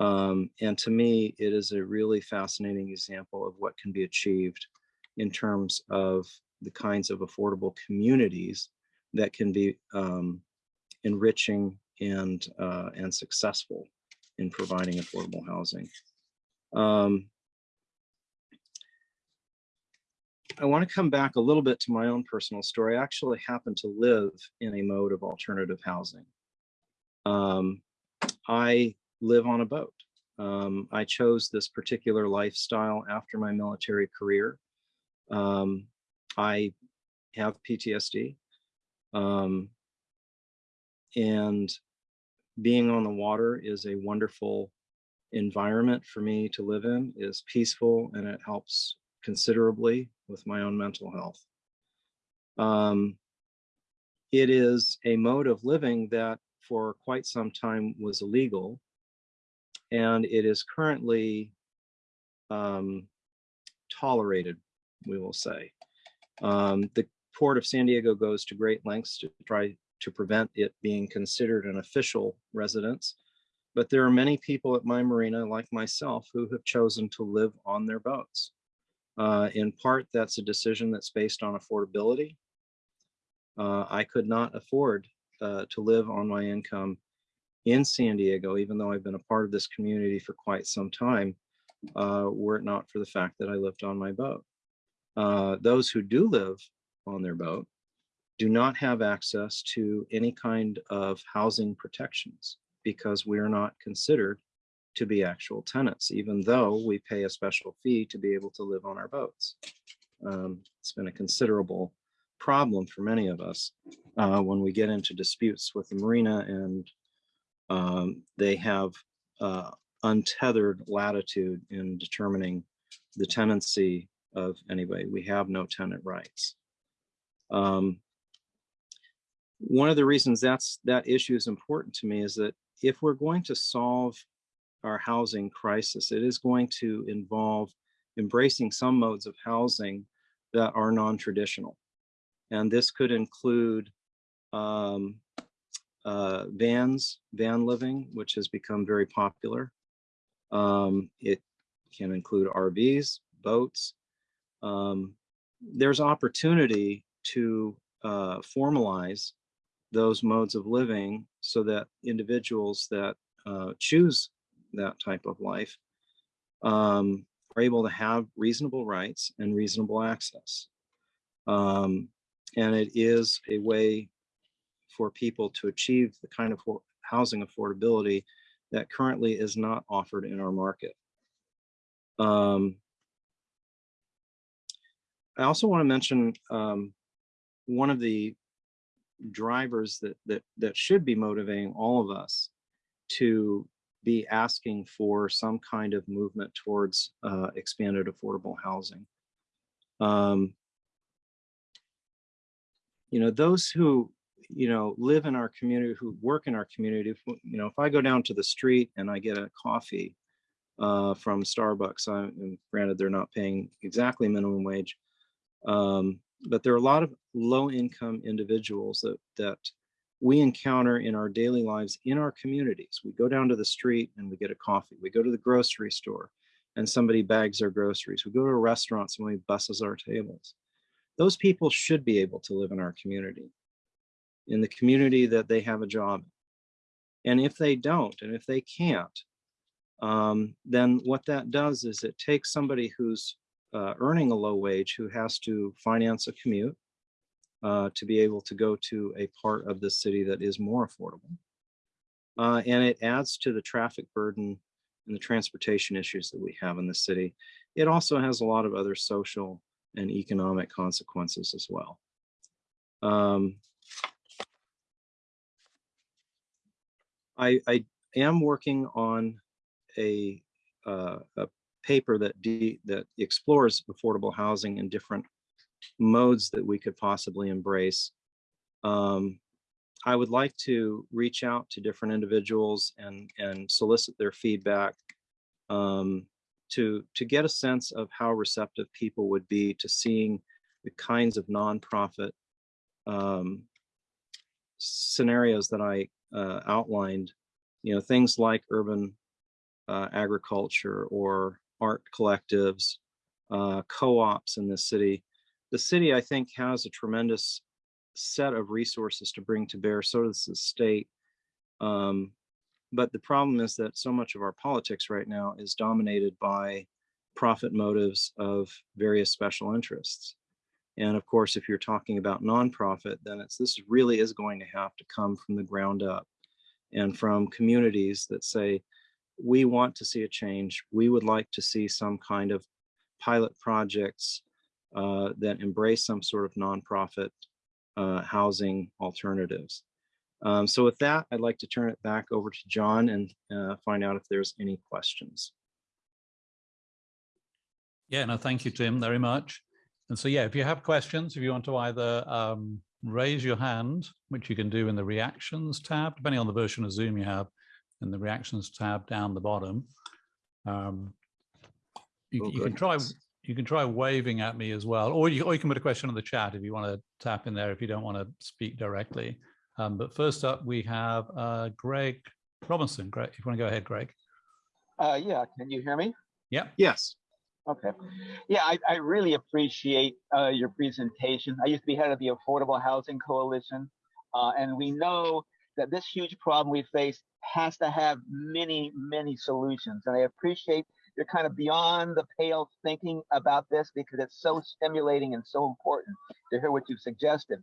Um, and to me, it is a really fascinating example of what can be achieved in terms of the kinds of affordable communities that can be um, enriching and, uh, and successful in providing affordable housing. Um, I want to come back a little bit to my own personal story. I actually happen to live in a mode of alternative housing. Um, I live on a boat. Um, I chose this particular lifestyle after my military career. Um, I have PTSD. Um, and being on the water is a wonderful environment for me to live in, is peaceful, and it helps considerably with my own mental health. Um, it is a mode of living that for quite some time was illegal. And it is currently um, tolerated, we will say. Um, the Port of San Diego goes to great lengths to try to prevent it being considered an official residence. But there are many people at my marina, like myself, who have chosen to live on their boats. Uh, in part, that's a decision that's based on affordability. Uh, I could not afford uh, to live on my income in San Diego, even though I've been a part of this community for quite some time, uh, were it not for the fact that I lived on my boat. Uh, those who do live on their boat do not have access to any kind of housing protections because we are not considered to be actual tenants, even though we pay a special fee to be able to live on our boats. Um, it's been a considerable problem for many of us uh, when we get into disputes with the marina and um, they have uh, untethered latitude in determining the tenancy of anybody. We have no tenant rights. Um, one of the reasons that's that issue is important to me is that if we're going to solve our housing crisis, it is going to involve embracing some modes of housing that are non-traditional. And this could include um, uh, vans, van living, which has become very popular. Um, it can include RVs, boats. Um, there's opportunity to uh, formalize those modes of living so that individuals that uh, choose that type of life um, are able to have reasonable rights and reasonable access. Um, and it is a way for people to achieve the kind of housing affordability that currently is not offered in our market. Um, I also want to mention um, one of the drivers that, that, that should be motivating all of us to be asking for some kind of movement towards uh, expanded affordable housing. Um, you know, those who, you know, live in our community, who work in our community, if, you know, if I go down to the street and I get a coffee uh, from Starbucks, I, granted they're not paying exactly minimum wage, um, but there are a lot of low income individuals that, that we encounter in our daily lives in our communities. We go down to the street and we get a coffee. We go to the grocery store and somebody bags our groceries. We go to a restaurant, somebody busses our tables. Those people should be able to live in our community, in the community that they have a job. And if they don't, and if they can't, um, then what that does is it takes somebody who's uh, earning a low wage who has to finance a commute uh, to be able to go to a part of the city that is more affordable. Uh, and it adds to the traffic burden and the transportation issues that we have in the city. It also has a lot of other social and economic consequences as well. Um, I, I am working on a, uh, a paper that de that explores affordable housing in different modes that we could possibly embrace. Um, I would like to reach out to different individuals and and solicit their feedback um, to to get a sense of how receptive people would be to seeing the kinds of nonprofit um, scenarios that I uh, outlined. You know, things like urban uh, agriculture or art collectives, uh, co-ops in the city. The city, I think, has a tremendous set of resources to bring to bear, so does the state. Um, but the problem is that so much of our politics right now is dominated by profit motives of various special interests. And of course, if you're talking about nonprofit, then it's this really is going to have to come from the ground up and from communities that say, we want to see a change. We would like to see some kind of pilot projects uh, that embrace some sort of nonprofit uh, housing alternatives. Um, so with that, I'd like to turn it back over to John and uh, find out if there's any questions. Yeah, no, thank you, Tim, very much. And so, yeah, if you have questions, if you want to either um, raise your hand, which you can do in the reactions tab, depending on the version of Zoom you have, in the reactions tab down the bottom. Um, You, Oh, you can try, you can try waving at me as well, or you, or you can put a question in the chat if you want to tap in there, if you don't want to speak directly. Um, but first up, we have uh, Greg Robinson. Greg, if you want to go ahead, Greg. Uh, yeah, can you hear me? Yeah. Yes. Okay. Yeah, I, I really appreciate uh, your presentation. I used to be head of the Affordable Housing Coalition, uh, and we know that this huge problem we face has to have many, many solutions. And I appreciate you're kind of beyond the pale thinking about this because it's so stimulating and so important to hear what you've suggested.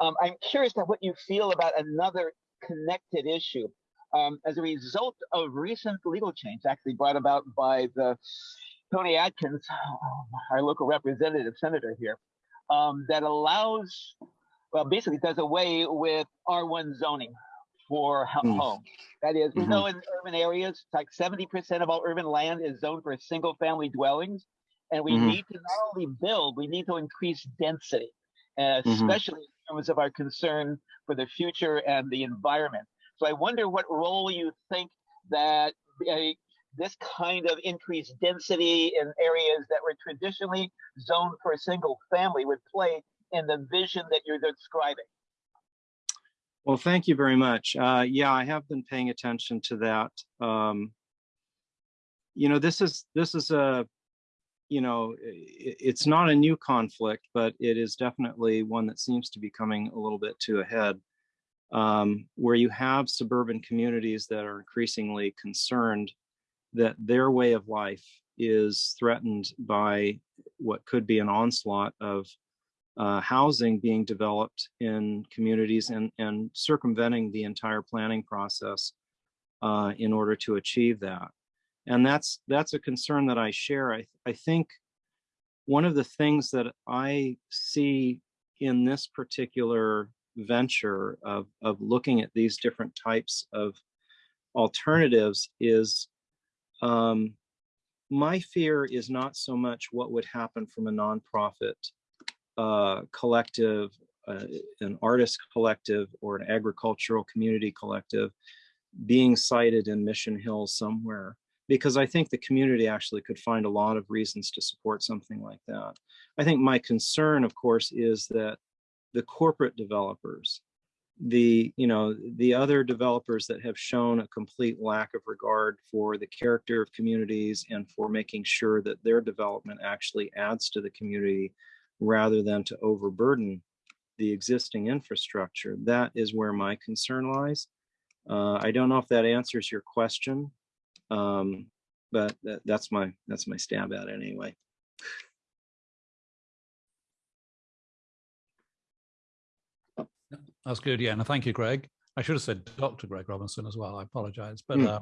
Um, I'm curious about what you feel about another connected issue. Um, as a result of recent legal change, actually brought about by the Toni Atkins, *sighs* our local representative senator here, um, that allows, well, basically does away with R1 zoning for Mm. home. That is, we Mhm. know in urban areas, it's like 70% of all urban land is zoned for single family dwellings. And we Mhm. need to not only build, we need to increase density, uh, Mhm. especially in terms of our concern for the future and the environment. So I wonder what role you think that uh, this kind of increased density in areas that were traditionally zoned for a single family would play in the vision that you're describing. Well, thank you very much. Uh, yeah, I have been paying attention to that. Um, you know, this is this is a, you know, it's not a new conflict, but it is definitely one that seems to be coming a little bit to a head, um, where you have suburban communities that are increasingly concerned that their way of life is threatened by what could be an onslaught of uh, housing being developed in communities and, and circumventing the entire planning process uh, in order to achieve that. And that's that's a concern that I share. I, I think one of the things that I see in this particular venture of, of looking at these different types of alternatives is um, my fear is not so much what would happen from a nonprofit uh, collective, uh, an artist collective, or an agricultural community collective being cited in Mission Hill somewhere, because I think the community actually could find a lot of reasons to support something like that. I think my concern, of course, is that the corporate developers, the you know the other developers that have shown a complete lack of regard for the character of communities and for making sure that their development actually adds to the community rather than to overburden the existing infrastructure. That is where my concern lies. Uh, I don't know if that answers your question, um, but that, that's my that's my stab at it anyway. That's good. Yeah. And thank you, Greg. I should have said Dr. Greg Robinson as well. I apologize. But Hmm. uh,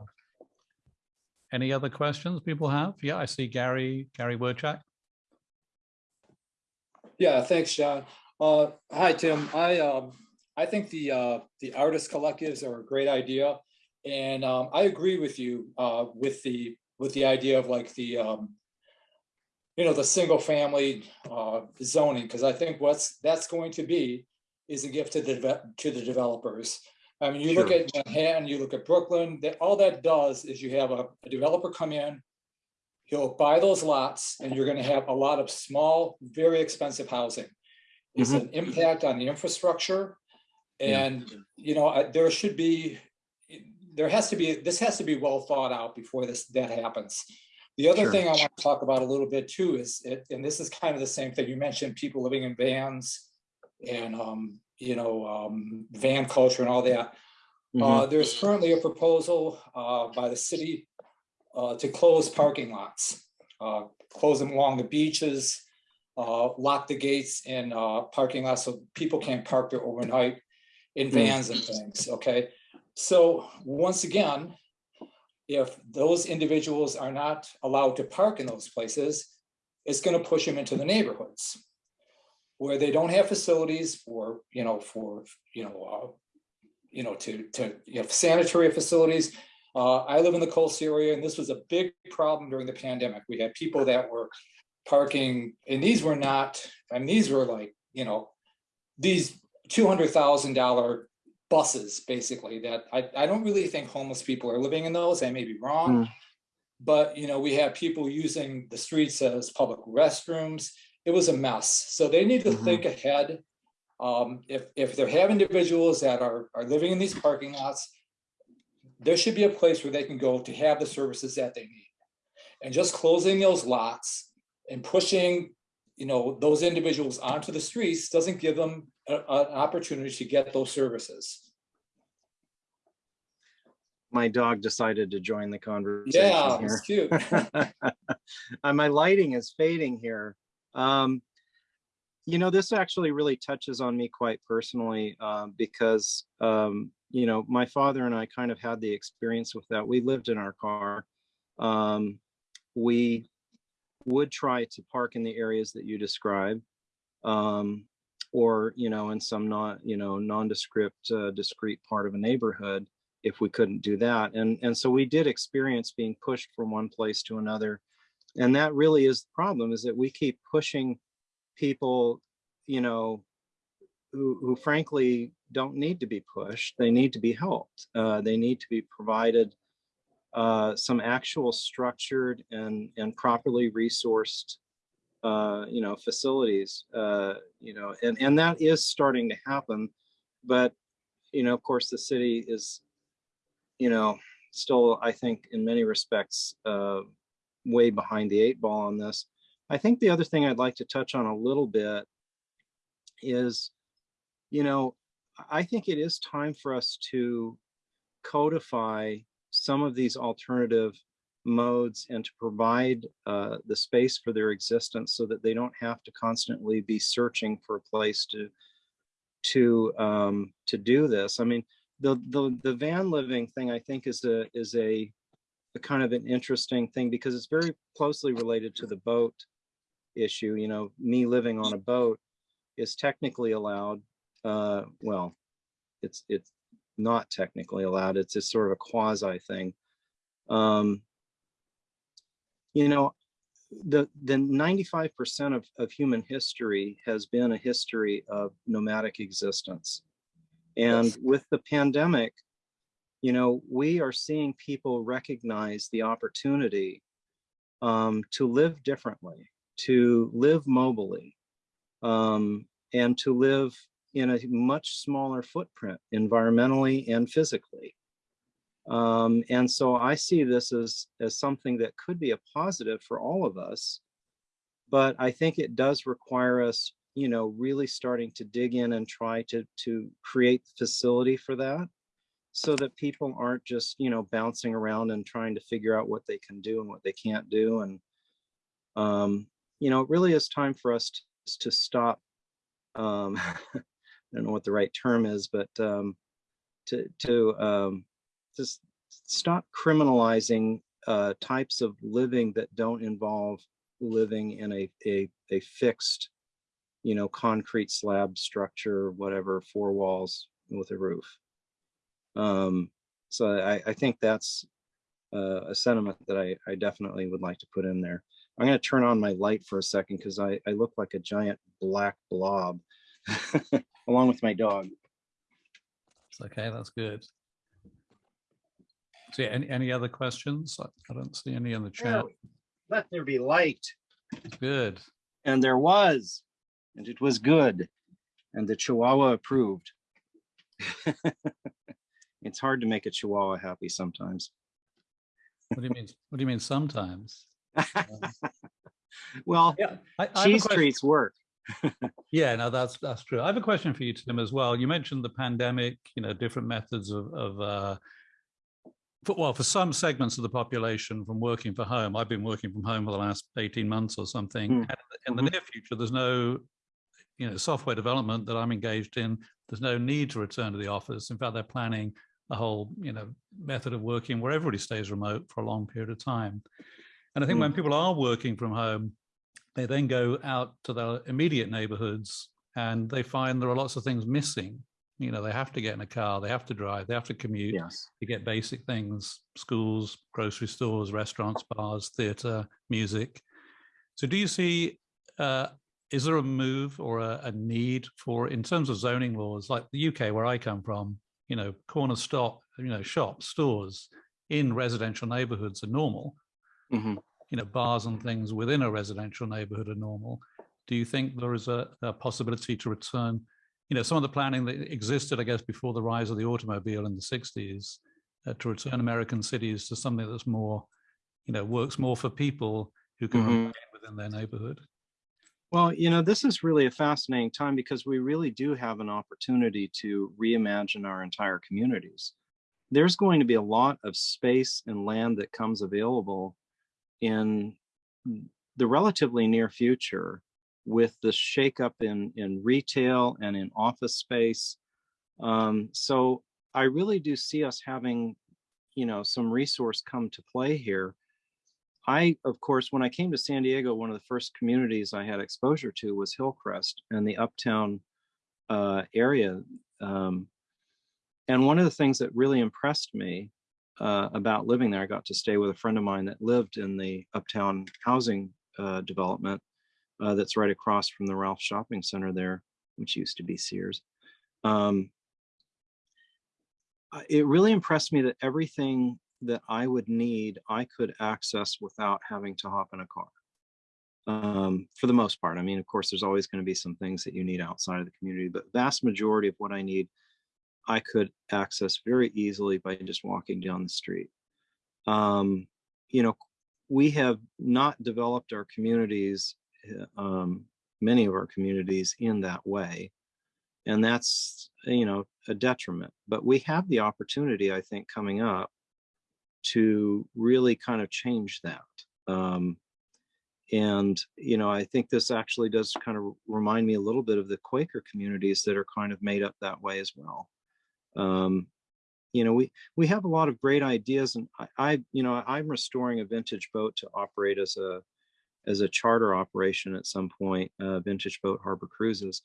any other questions people have? Yeah, I see Gary, Gary Werchak. Yeah, thanks, John. Uh, hi, Tim. I, um, I think the, uh, the artist collectives are a great idea. And, um, I agree with you, uh, with the, with the idea of like the, um, you know, the single family, uh, zoning, because I think what's, that's going to be is a gift to the, to the developers. I mean, you look at Manhattan, you look at Brooklyn, that, all that does is you have a a developer come in, he'll buy those lots and you're gonna have a lot of small, very expensive housing. It's mm-hmm. an impact on the infrastructure. Yeah. And, you know, I- there should be, there has to be, this has to be well thought out before this, that happens. The other Sure. thing I want to talk about a little bit too is, it- and this is kind of the same thing, you mentioned people living in vans and, um, you know, um, van culture and all that. Mhm. Uh, there's currently a proposal, uh, by the city, uh, to close parking lots. Uh, close them along the beaches, uh, lock the gates in, uh, parking lots so people can't park there overnight in Mm. vans and things, okay? So, once again, if those individuals are not allowed to park in those places, it's gonna push them into the neighborhoods where they don't have facilities for, you know, for, you know, uh, you know, to, to, you know, sanitary facilities. Uh, I live in the Colts area and this was a big problem during the pandemic. We had people that were parking and these were not, I mean, these were like, you know, these two hundred thousand dollar buses, basically, that I, I don't really think homeless people are living in those. I may be wrong. But, you know, we have people using the streets as public restrooms. It was a mess. So they need to Mhm. think ahead. Um, if, if they have individuals that are, are living in these parking lots, there should be a place where they can go to have the services that they need. And just closing those lots and pushing, you know, those individuals onto the streets doesn't give them a- an opportunity to get those services. My dog decided to join the conversation Yeah, here. it's cute. *laughs* Uh, my lighting is fading here. Um, you know, this actually really touches on me quite personally uh, because, um, you know, my father and I kind of had the experience with that. We lived in our car. Um, we would try to park in the areas that you describe, um, or you know, in some not, you know, nondescript, uh, discrete part of a neighborhood if we couldn't do that. And, and so we did experience being pushed from one place to another. And that really is the problem is that we keep pushing people, you know, who, who frankly don't need to be pushed. They need to be helped. Uh, they need to be provided uh, some actual structured and, and properly resourced, uh, you know, facilities, uh, you know, and, and that is starting to happen. But, you know, of course, the city is you know, still, I think in many respects, uh, way behind the eight ball on this. I think the other thing I'd like to touch on a little bit is, you know, I think it is time for us to codify some of these alternative modes and to provide uh, the space for their existence so that they don't have to constantly be searching for a place to to um, to do this. I mean, the the the van living thing I think is a is a, a kind of an interesting thing because it's very closely related to the boat issue. You know, me living on a boat is technically allowed. Uh, well, it's it's not technically allowed. It's a sort of a quasi thing. Um, you know, the the 95% of, of human history has been a history of nomadic existence. And with the pandemic, you know, we are seeing people recognize the opportunity um, to live differently, to live mobily, um, and to live in a much smaller footprint environmentally and physically. Um, and so I see this as, as something that could be a positive for all of us. But I think it does require us, you know, really starting to dig in and try to, to create facility for that so that people aren't just, you know, bouncing around and trying to figure out what they can do and what they can't do. And, um, you know, it really is time for us to, to stop. Um, *laughs* I don't know what the right term is, but um, to, to um, just stop criminalizing uh, types of living that don't involve living in a, a, a fixed, you know, concrete slab structure, whatever, four walls with a roof. Um, so I, I think that's uh, a sentiment that I, I definitely would like to put in there. I'm going to turn on my light for a second because I, I look like a giant black blob *laughs* along with my dog. It's okay, that's good. So yeah, any, any other questions? I I don't see any in the chat. Let there be light. Good. And there was, and it was good. And the Chihuahua approved. *laughs* it's hard to make a Chihuahua happy sometimes. What do you mean? What do you mean sometimes? *laughs* Well, Yeah. I, I cheese treats work. *laughs* Yeah, no, that's that's true. I have a question for you, Tim, as well. You mentioned the pandemic, you know, different methods of of uh, for, well, for some segments of the population from working from home. I've been working from home for the last 18 months or something. Mm. And in the Mhm. near future, there's no, you know, software development that I'm engaged in. There's no need to return to the office. In fact, they're planning a whole, you know, method of working where everybody stays remote for a long period of time. And I think Mm. when people are working from home, they then go out to their immediate neighborhoods and they find there are lots of things missing. You know, they have to get in a car, they have to drive, they have to commute Yes. to get basic things, schools, grocery stores, restaurants, bars, theater, music. So do you see uh, is there a move or a, a need for, in terms of zoning laws, like the UK where I come from, you know, corner stop, you know, shops, stores in residential neighborhoods are normal. Mhm. You know, bars and things within a residential neighborhood are normal. Do you think there is a, a possibility to return, you know, some of the planning that existed, I guess, before the rise of the automobile in the 60s, uh, to return American cities to something that's more, you know, works more for people who can Mhm. remain within their neighborhood? Well, you know, this is really a fascinating time because we really do have an opportunity to reimagine our entire communities. There's going to be a lot of space and land that comes available in the relatively near future with the shakeup in, in retail and in office space. Um, so I really do see us having, you know, some resource come to play here. I, of course, when I came to San Diego, one of the first communities I had exposure to was Hillcrest and the uptown uh, area. Um, and one of the things that really impressed me uh, about living there, I got to stay with a friend of mine that lived in the uptown housing uh, development uh, that's right across from the Ralph Shopping Center there, which used to be Sears. Um, uh, it really impressed me that everything that I would need, I could access without having to hop in a car. Um, for the most part. I mean, of course, there's always going to be some things that you need outside of the community, but vast majority of what I need, I could access very easily by just walking down the street. Um, you know, we have not developed our communities, uh, um, many of our communities in that way. And that's, you know, a detriment, but we have the opportunity, I think, coming up to really kind of change that. Um, and, you know, I think this actually does kind of remind me a little bit of the Quaker communities that are kind of made up that way as well. Um, you know, we, we have a lot of great ideas and I, I, you know, I'm restoring a vintage boat to operate as a, as a charter operation at some point, uh, Vintage Boat Harbor Cruises.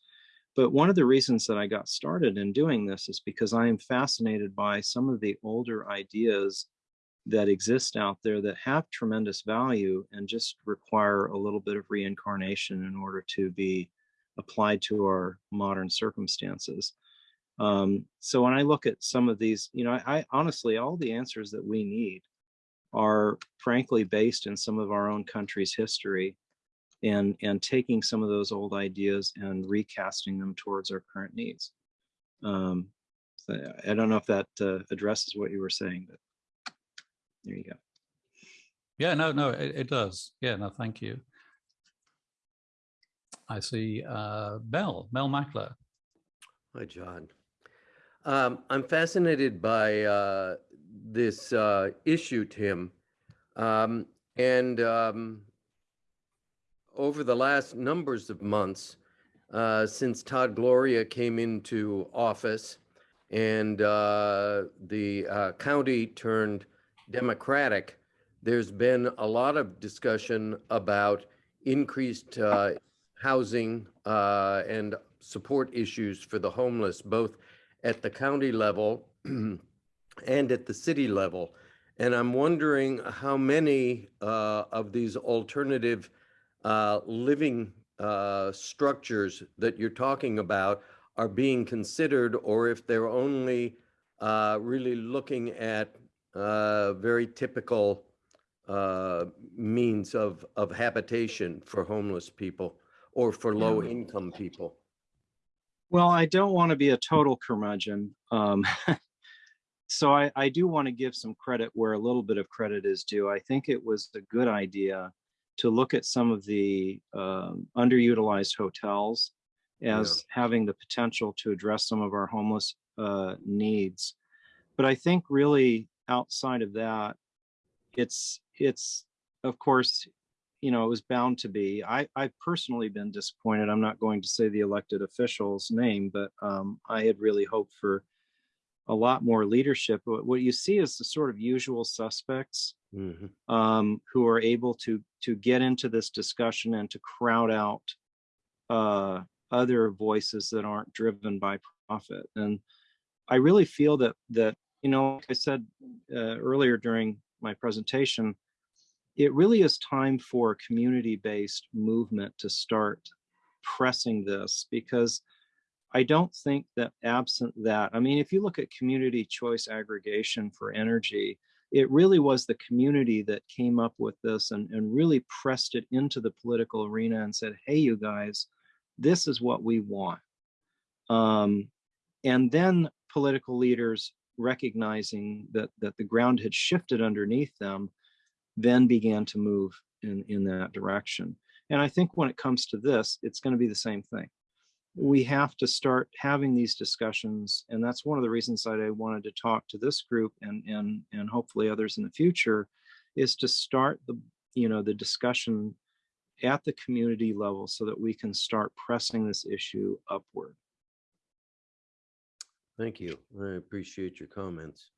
But one of the reasons that I got started in doing this is because I am fascinated by some of the older ideas that exist out there that have tremendous value and just require a little bit of reincarnation in order to be applied to our modern circumstances. Um, so when I look at some of these, you know, I, I honestly, all the answers that we need are frankly based in some of our own country's history and, and taking some of those old ideas and recasting them towards our current needs. Um, so I don't know if that uh, addresses what you were saying, but there you go. Yeah, no, no, it, it does. Yeah, no, thank you. I see uh, Mel, Mel Mackler. Hi, John. Um, I'm fascinated by uh, this uh, issue, Tim. Um, and um, over the last numbers of months, uh, since Todd Gloria came into office and uh, the uh, county turned Democratic, there's been a lot of discussion about increased uh, housing uh, and support issues for the homeless, both at the county level *clears throat* and at the city level. And I'm wondering how many uh, of these alternative uh, living uh, structures that you're talking about are being considered, or if they're only uh, really looking at uh, very typical uh, means of, of habitation for homeless people or for low income people. Well, I don't want to be a total curmudgeon. Um, *laughs* so I, I do want to give some credit where a little bit of credit is due. I think it was a good idea to look at some of the um, underutilized hotels as having the potential to address some of our homeless uh, needs. But I think really outside of that, it's it's of course, you know, it was bound to be. I I've personally been disappointed. I'm not going to say the elected official's name, but um, I had really hoped for a lot more leadership. But what you see is the sort of usual suspects Mhm. um, who are able to to get into this discussion and to crowd out uh, other voices that aren't driven by profit. And I really feel that that you know, like I said uh, earlier during my presentation, it really is time for a community-based movement to start pressing this because I don't think that absent that, I mean, if you look at community choice aggregation for energy, it really was the community that came up with this and, and really pressed it into the political arena and said, hey, you guys, this is what we want. Um, and then political leaders recognizing that, that the ground had shifted underneath them, then began to move in, in that direction. And I think when it comes to this, it's going to be the same thing. We have to start having these discussions. And that's one of the reasons that I wanted to talk to this group and, and, and hopefully others in the future is to start the, you know, the discussion at the community level so that we can start pressing this issue upward. Thank you. I appreciate your comments.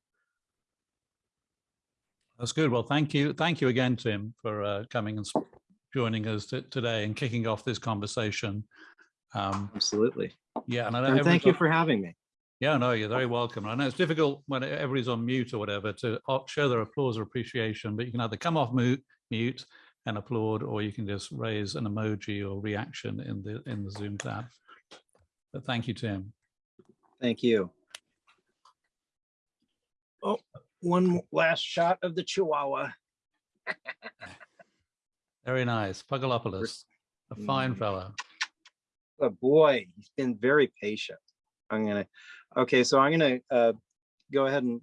That's good. Well, thank you. Thank you again, Tim, for uh, coming and joining us today and kicking off this conversation. Um, Absolutely. Yeah, and I know And thank you for having me. Yeah, no, you're very welcome. I know it's difficult when everybody's on mute or whatever to uh, show their applause or appreciation, but you can either come off mute, mute and applaud, or you can just raise an emoji or reaction in the in the Zoom tab. But thank you, Tim. Thank you. Oh, one last shot of the Chihuahua. *laughs* Very nice. Pugalopoulos, a fine Mm. fellow. Oh, boy, he's been very patient. I'm gonna, okay, so I'm gonna uh, go ahead and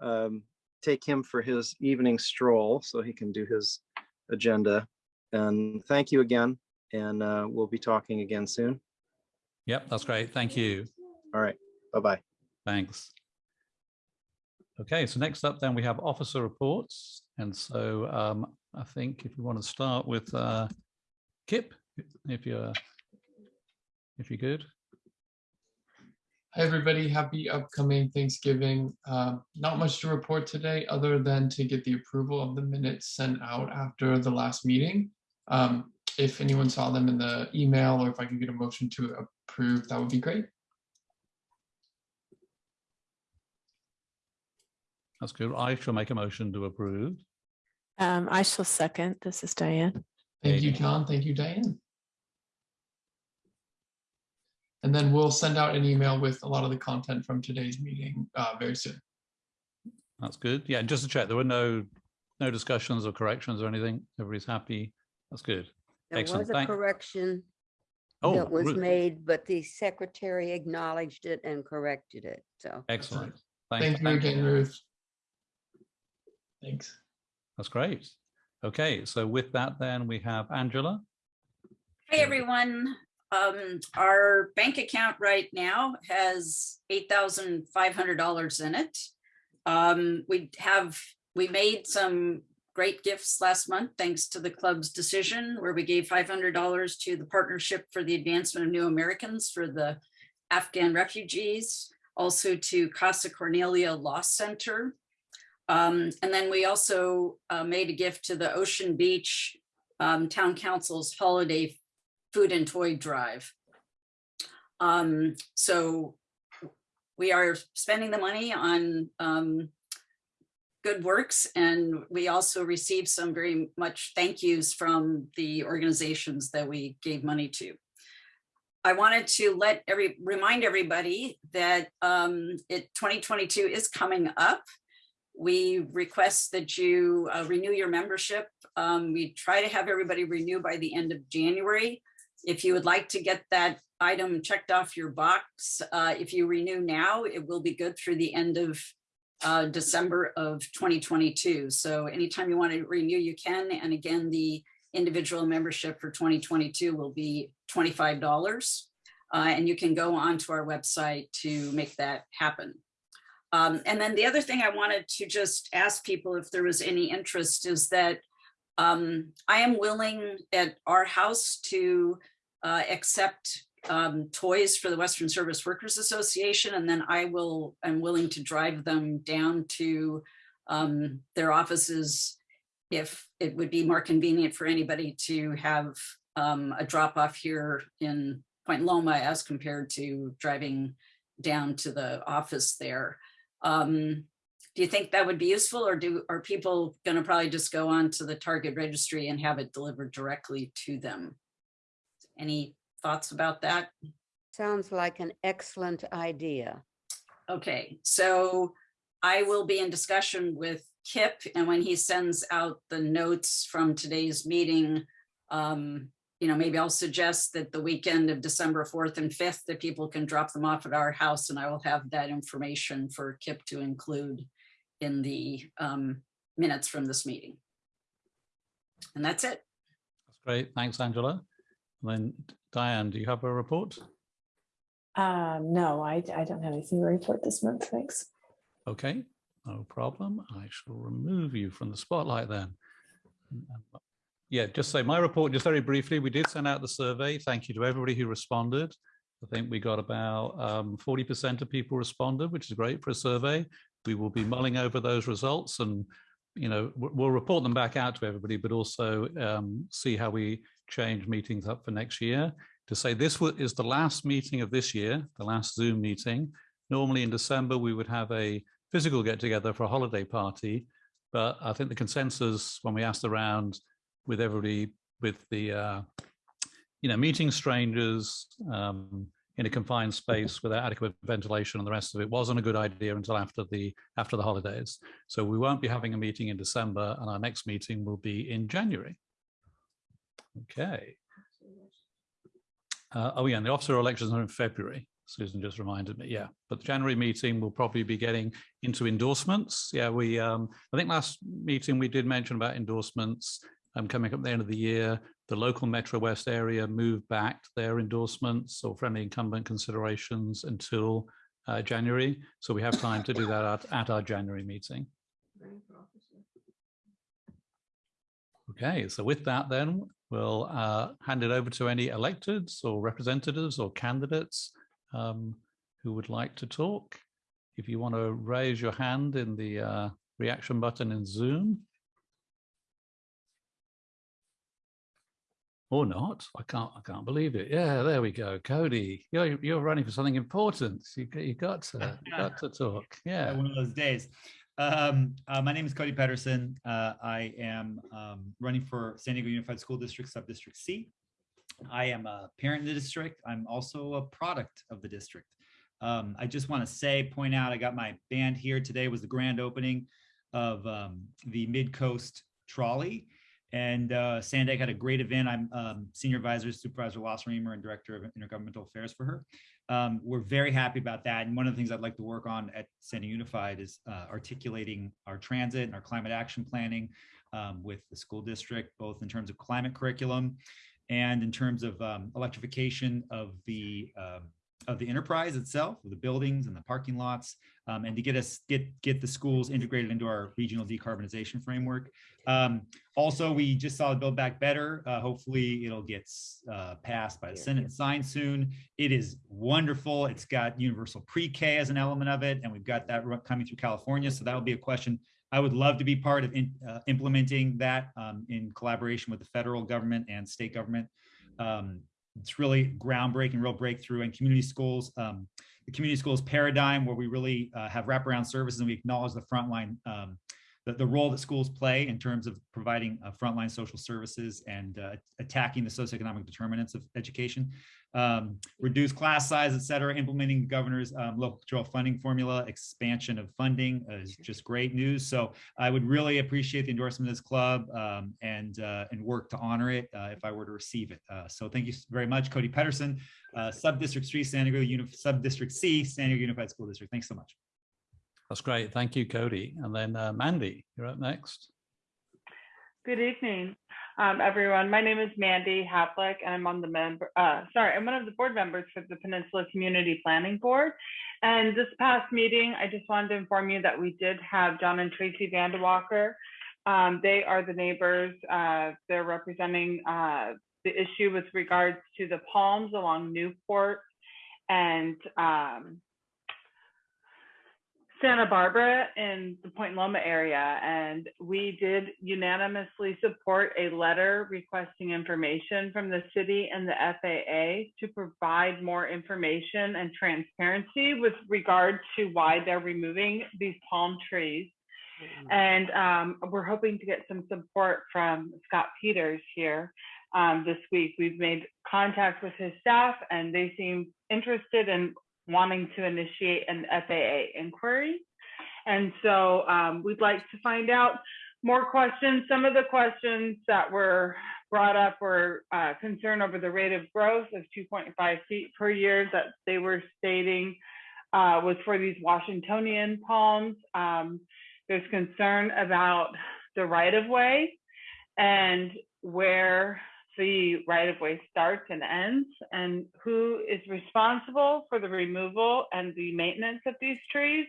um, take him for his evening stroll so he can do his agenda. And thank you again, and uh, we'll be talking again soon. Yep, that's great. Thank you. All right, bye-bye. Thanks. Okay, so next up then we have officer reports. And so um, I think if you want to start with uh, Kip, if you're if you're good. Hi, everybody. Happy upcoming Thanksgiving. Um, not much to report today, other than to get the approval of the minutes sent out after the last meeting. Um, if anyone saw them in the email or if I could get a motion to approve, that would be great. That's good. I shall make a motion to approve. Um, I shall second. This is Diane. Thank you, John. Thank you, Diane. And then we'll send out an email with a lot of the content from today's meeting uh, very soon. That's good. Yeah, and just to check, there were no no discussions or corrections or anything. Everybody's happy. That's good. There Excellent. was a Thank- correction Oh, that was Ruth, made, but the secretary acknowledged it and corrected it, so. excellent. Thank you again, Ruth. Thanks. That's great. Okay, so with that, then we have Angela. Hey, everyone. Um, our bank account right now has eight thousand five hundred dollars in it. Um, we have, we made some great gifts last month, thanks to the club's decision where we gave five hundred dollars to the Partnership for the Advancement of New Americans for the Afghan refugees, also to Casa Cornelia Law Center. Um, and then we also uh, made a gift to the Ocean Beach um, Town Council's holiday food and toy drive. Um, so we are spending the money on um, good works and we also received some very much thank yous from the organizations that we gave money to. I wanted to let every remind everybody that um, it 2022 is coming up. We request that you uh, renew your membership. Um, we try to have everybody renew by the end of January. If you would like to get that item checked off your box, uh, if you renew now, it will be good through the end of uh, December of 2022. So anytime you want to renew, you can. And again, the individual membership for 2022 will be $25. Uh, and you can go onto our website to make that happen. Um, and then the other thing I wanted to just ask people if there was any interest is that um, I am willing at our house to uh, accept um, toys for the Western Service Workers Association, and then I will, I'm willing to drive them down to um, their offices if it would be more convenient for anybody to have um, a drop off here in Point Loma as compared to driving down to the office there. Um, do you think that would be useful or do, are people gonna probably just go on to the Target registry and have it delivered directly to them? Any thoughts about that? Sounds like an excellent idea. Okay, so I will be in discussion with Kip and when he sends out the notes from today's meeting, um, you know, maybe I'll suggest that the weekend of December 4th and 5th, that people can drop them off at our house and I will have that information for Kip to include in the um, minutes from this meeting. And that's it. That's great. Thanks, Angela. And then Diane, do you have a report? Um, no, I, I don't have anything to report this month. Thanks. Okay, no problem. I shall remove you from the spotlight then. Yeah, just say my report, just very briefly, we did send out the survey. Thank you to everybody who responded. I think we got about um, 40% of people responded, which is great for a survey. We will be mulling over those results and, you know, we'll report them back out to everybody, but also um, see how we change meetings up for next year. To say this is the last meeting of this year, the last Zoom meeting. Normally in December, we would have a physical get together for a holiday party. But I think the consensus when we asked around with everybody with the, uh, you know, meeting strangers um, in a confined space without adequate ventilation and the rest of it wasn't a good idea until after the after the holidays. So we won't be having a meeting in December and our next meeting will be in January. Okay. Uh, oh yeah, and the officer elections are in February. Susan just reminded me, yeah. But the January meeting will probably be getting into endorsements. Yeah, we, um, I think last meeting we did mention about endorsements um, coming up at the end of the year. The local Metro West area moved back their endorsements or friendly incumbent considerations until uh, January. So we have time to do that at, at our January meeting. Okay, so with that then, we'll uh, hand it over to any electeds or representatives or candidates um, who would like to talk. If you want to raise your hand in the uh, reaction button in Zoom. Or not, I can't, I can't believe it. Yeah, there we go. Cody, you're, you're running for something important. You, got- you got to, *laughs* you got to talk. Yeah. One of those days. Um, uh, my name is Cody Petterson. Uh, I am um, running for San Diego Unified School District Subdistrict C. I am a parent in the district. I'm also a product of the district. Um, I just want to say, point out, I got my band here. Today was the grand opening of um, the Mid Coast Trolley. And uh, SANDAG had a great event. I'm um, Senior Advisor, Supervisor Wasserman and Director of Intergovernmental Affairs for her. Um, we're very happy about that. And one of the things I'd like to work on at San Diego Unified is uh, articulating our transit and our climate action planning um, with the school district, both in terms of climate curriculum and in terms of um, electrification of the um, of the enterprise itself, the buildings and the parking lots, um, and to get us get get the schools integrated into our regional decarbonization framework. Um, also, we just saw the Build Back Better. Uh, hopefully, it'll get uh, passed by the Senate and signed soon. It is wonderful. It's got universal pre-K as an element of it, and we've got that coming through California. So that will be a question. I would love to be part of in, uh, implementing that um, in collaboration with the federal government and state government. Um, it's really groundbreaking, real breakthrough in community schools. Um, the community schools paradigm where we really uh, have wraparound services and we acknowledge the frontline, um, the, the role that schools play in terms of providing uh, frontline social services and uh, attacking the socioeconomic determinants of education. Um, reduce class size, et cetera, implementing the governor's um, local control funding formula, expansion of funding is just great news. So I would really appreciate the endorsement of this club um, and uh, and work to honor it uh, if I were to receive it. Uh, so thank you very much, Cody Petterson, uh, Subdistrict 3, San Diego, Uni Subdistrict C, San Diego Unified School District. Thanks so much. That's great. Thank you, Cody. And then uh, Mandy, you're up next. Good evening, um, everyone. My name is Mandy Havlik, and I'm on the member. Uh, sorry, I'm one of the board members for the Peninsula Community Planning Board. And this past meeting, I just wanted to inform you that we did have John and Tracy Vandewalker. Um, they are the neighbors. Uh, they're representing uh, the issue with regards to the palms along Newport and um, Santa Barbara in the Point Loma area, and we did unanimously support a letter requesting information from the city and the FAA to provide more information and transparency with regard to why they're removing these palm trees. And um, we're hoping to get some support from Scott Peters here um, this week. We've made contact with his staff and they seem interested in wanting to initiate an FAA inquiry. And so um, we'd like to find out more questions. Some of the questions that were brought up were uh, concern over the rate of growth of 2.5 feet per year that they were stating uh, was for these Washingtonian palms. Um, there's concern about the right of way and where the right of way starts and ends and who is responsible for the removal and the maintenance of these trees.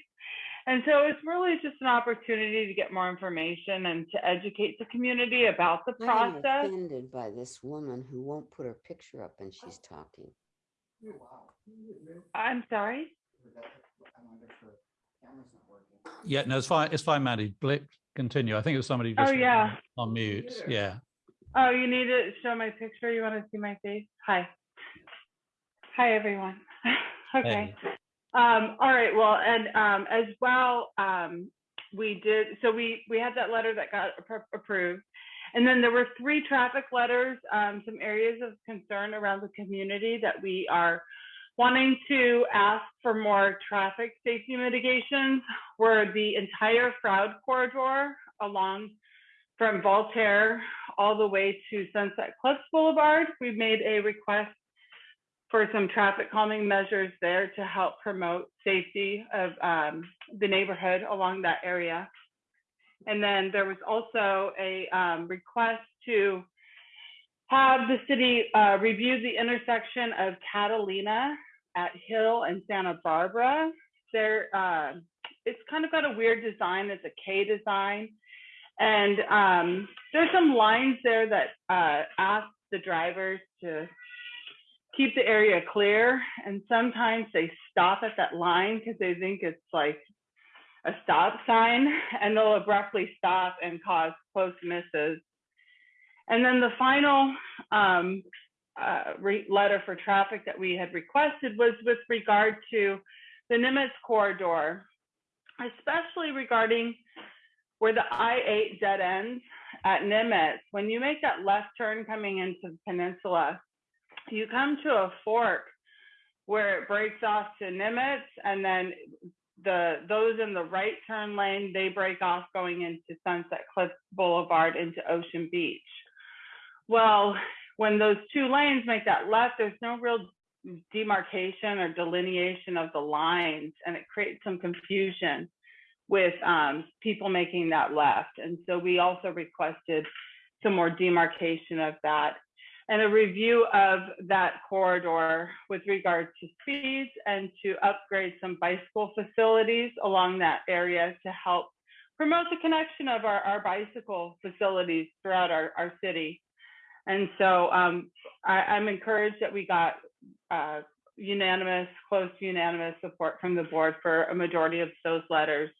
And so it's really just an opportunity to get more information and to educate the community about the process. I'm process. offended by this woman who won't put her picture up and she's talking. I'm sorry. Yeah, no, it's fine. It's fine, Maddie. Blip, continue. I think it was somebody Oh, yeah. on mute. Yeah. Oh, you need to show my picture? You want to see my face? Hi. Hi, everyone. *laughs* okay. Hey. Um, all right. Well, and um, as well, um, we did. So we we had that letter that got approved, and then there were three traffic letters, um, some areas of concern around the community that we are wanting to ask for more traffic safety mitigations. Were the entire Froude corridor along from Voltaire all the way to Sunset Cliffs Boulevard. We've made a request for some traffic calming measures there to help promote safety of um, the neighborhood along that area. And then there was also a um, request to have the city uh, review the intersection of Catalina at Hill and Santa Barbara. There, uh, it's kind of got a weird design. It's a K design. And um, there's some lines there that uh, ask the drivers to keep the area clear. And sometimes they stop at that line because they think it's like a stop sign and they'll abruptly stop and cause close misses. And then the final um, uh, letter for traffic that we had requested was with regard to the Nimitz corridor, especially regarding where the I-8 dead ends at Nimitz. When you make that left turn coming into the peninsula, you come to a fork where it breaks off to Nimitz and then the those in the right turn lane, they break off going into Sunset Cliffs Boulevard into Ocean Beach. Well, when those two lanes make that left, there's no real demarcation or delineation of the lines, and it creates some confusion with um, people making that left. And so we also requested some more demarcation of that and a review of that corridor with regard to speeds and to upgrade some bicycle facilities along that area to help promote the connection of our, our bicycle facilities throughout our, our city. And so um, I, I'm encouraged that we got uh, unanimous, close to unanimous support from the board for a majority of those letters.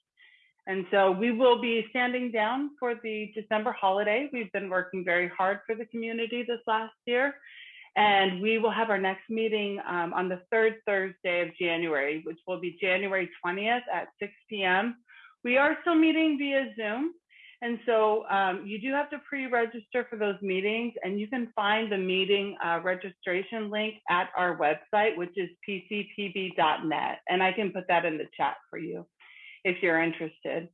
And so we will be standing down for the December holiday. We've been working very hard for the community this last year. And we will have our next meeting um, on the third Thursday of January, which will be January 20th at 6 p.m. We are still meeting via Zoom. And so um, you do have to pre-register for those meetings and you can find the meeting uh, registration link at our website, which is pcpb.net. And I can put that in the chat for you if you're interested.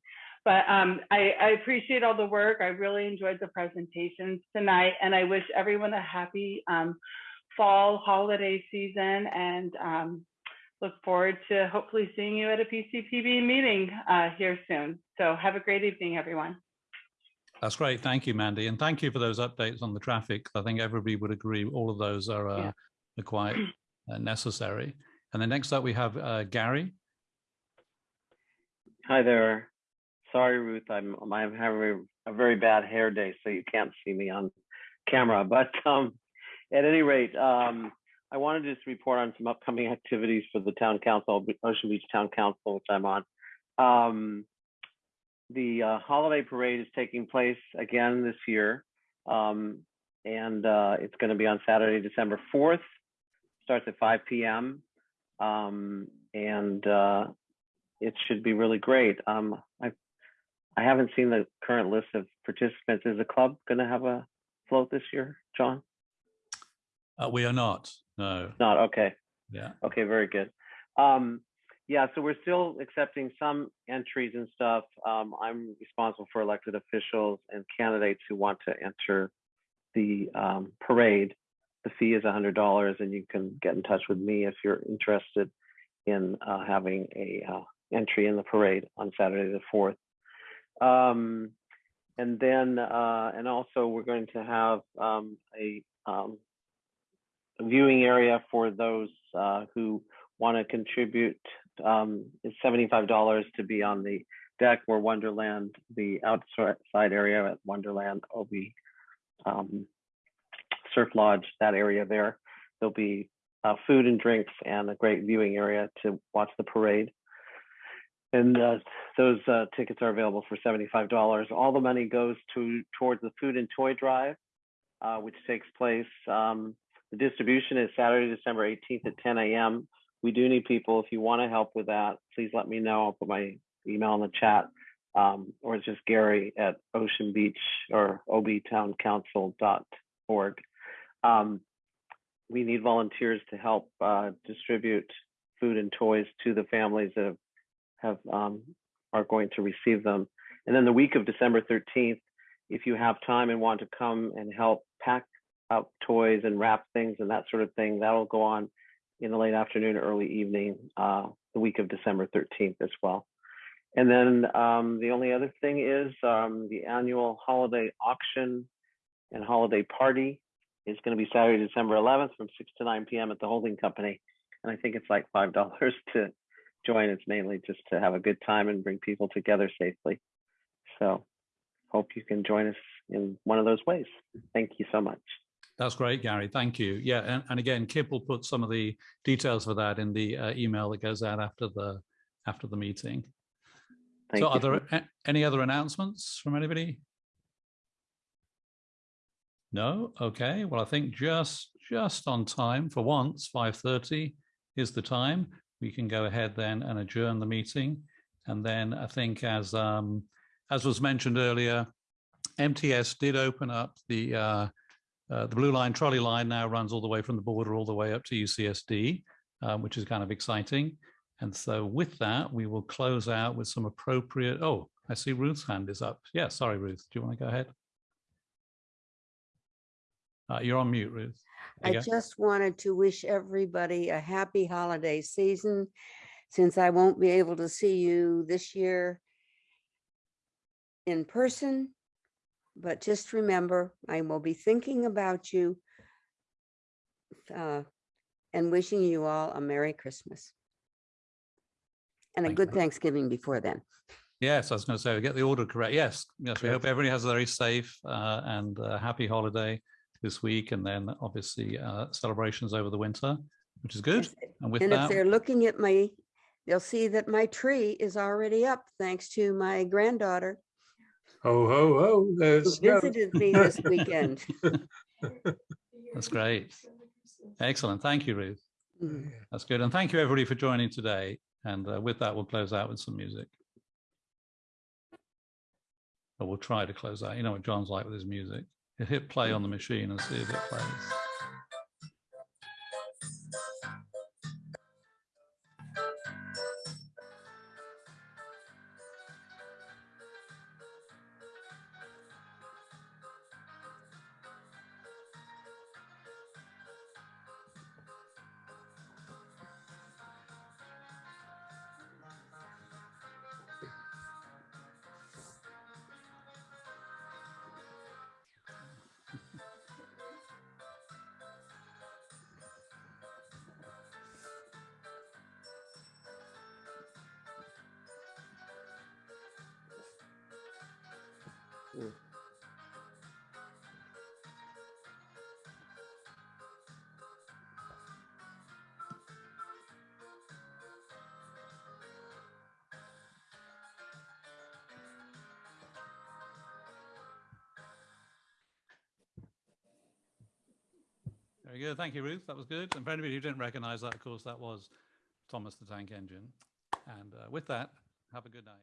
But um, I, I, appreciate all the work. I really enjoyed the presentations tonight, and I wish everyone a happy um, fall holiday season and um, look forward to hopefully seeing you at a PCPB meeting uh, here soon. So have a great evening, everyone. That's great. Thank you, Mandy. And thank you for those updates on the traffic. I think everybody would agree all of those are, uh, Yeah. are quite uh, necessary. And then next up, we have uh, Gary. Hi there. Sorry, Ruth. I'm I'm having a very bad hair day, so you can't see me on camera. *laughs* But um, at any rate, um, I wanted to just report on some upcoming activities for the town council, Ocean Beach Town Council, which I'm on. Um, the uh, holiday parade is taking place again this year, um, and uh, it's going to be on Saturday, December 4th. Starts at 5 p.m. Um, and uh, it should be really great. Um, I I haven't seen the current list of participants. Is the club going to have a float this year, John? Uh, we are not, no, Not, okay. yeah. Okay, very good. Um, yeah, so we're still accepting some entries and stuff. Um, I'm responsible for elected officials and candidates who want to enter the um, parade. The fee is hundred dollars, and you can get in touch with me if you're interested in uh, having a uh, entry in the parade on Saturday the fourth. Um, and then, uh, and also, we're going to have um, a um, viewing area for those uh, who want to contribute. Um, it's seventy-five dollars to be on the deck where Wonderland, the outside area at Wonderland, will be um, Surf Lodge, that area there. There'll be uh, food and drinks and a great viewing area to watch the parade. And uh, those uh, tickets are available for seventy-five dollars. All the money goes to towards the food and toy drive, uh, which takes place. Um, the distribution is Saturday, December 18th at 10 a.m. We do need people. If you want to help with that, please let me know. I'll put my email in the chat, um, or it's just Gary at Ocean Beach or obtowncouncil.org. Um, we need volunteers to help uh, distribute food and toys to the families that have, have um, are going to receive them. And then the week of December 13th, if you have time and want to come and help pack up toys and wrap things and that sort of thing, that'll go on in the late afternoon, early evening, uh, the week of December 13th as well. And then um, the only other thing is um, the annual holiday auction and holiday party is going to be Saturday, December 11th from 6 to 9 p.m. at the holding company. And I think it's like $5 *laughs* to join. It's mainly just to have a good time and bring people together safely. So hope you can join us in one of those ways. Thank you so much. That's great, Gary. Thank you. Yeah, and, and again, Kip will put some of the details for that in the uh, email that goes out after the after the meeting. Thank so, you. are there any other announcements from anybody? No. Okay. Well, I think just just on time for once. Five thirty is the time. We can go ahead then and adjourn the meeting, and then I think as um, as was mentioned earlier, MTS did open up the uh, uh, the blue line trolley line now runs all the way from the border all the way up to UCSD, um, which is kind of exciting. And so with that, we will close out with some appropriate. Oh, I see Ruth's hand is up. Yeah, sorry, Ruth. Do you want to go ahead? Uh, you're on mute, Ruth. There I just wanted to wish everybody a happy holiday season. Since I won't be able to see you this year in person, but just remember, I will be thinking about you uh, and wishing you all a Merry Christmas and a Thank good you. Thanksgiving before then. Yes, I was going to say, get the order correct. Yes, yes. We hope everybody has a very safe uh, and uh, happy holiday this week, and then obviously uh, celebrations over the winter, which is good. And with And if they're looking at me, they'll see that my tree is already up thanks to my granddaughter Ho, ho, ho. who Let's go. visited me this *laughs* weekend. *laughs* that's great. Excellent. Thank you, Ruth. Mm. That's good. And thank you, everybody, for joining today. And uh, with that, we'll close out with some music. Or we'll try to close out. You know what John's like with his music. Hit play on the machine and see if it plays. Good. Thank you, Ruth. That was good. And for anybody who didn't recognize that, of course, that was Thomas the Tank Engine. And uh, with that, have a good night.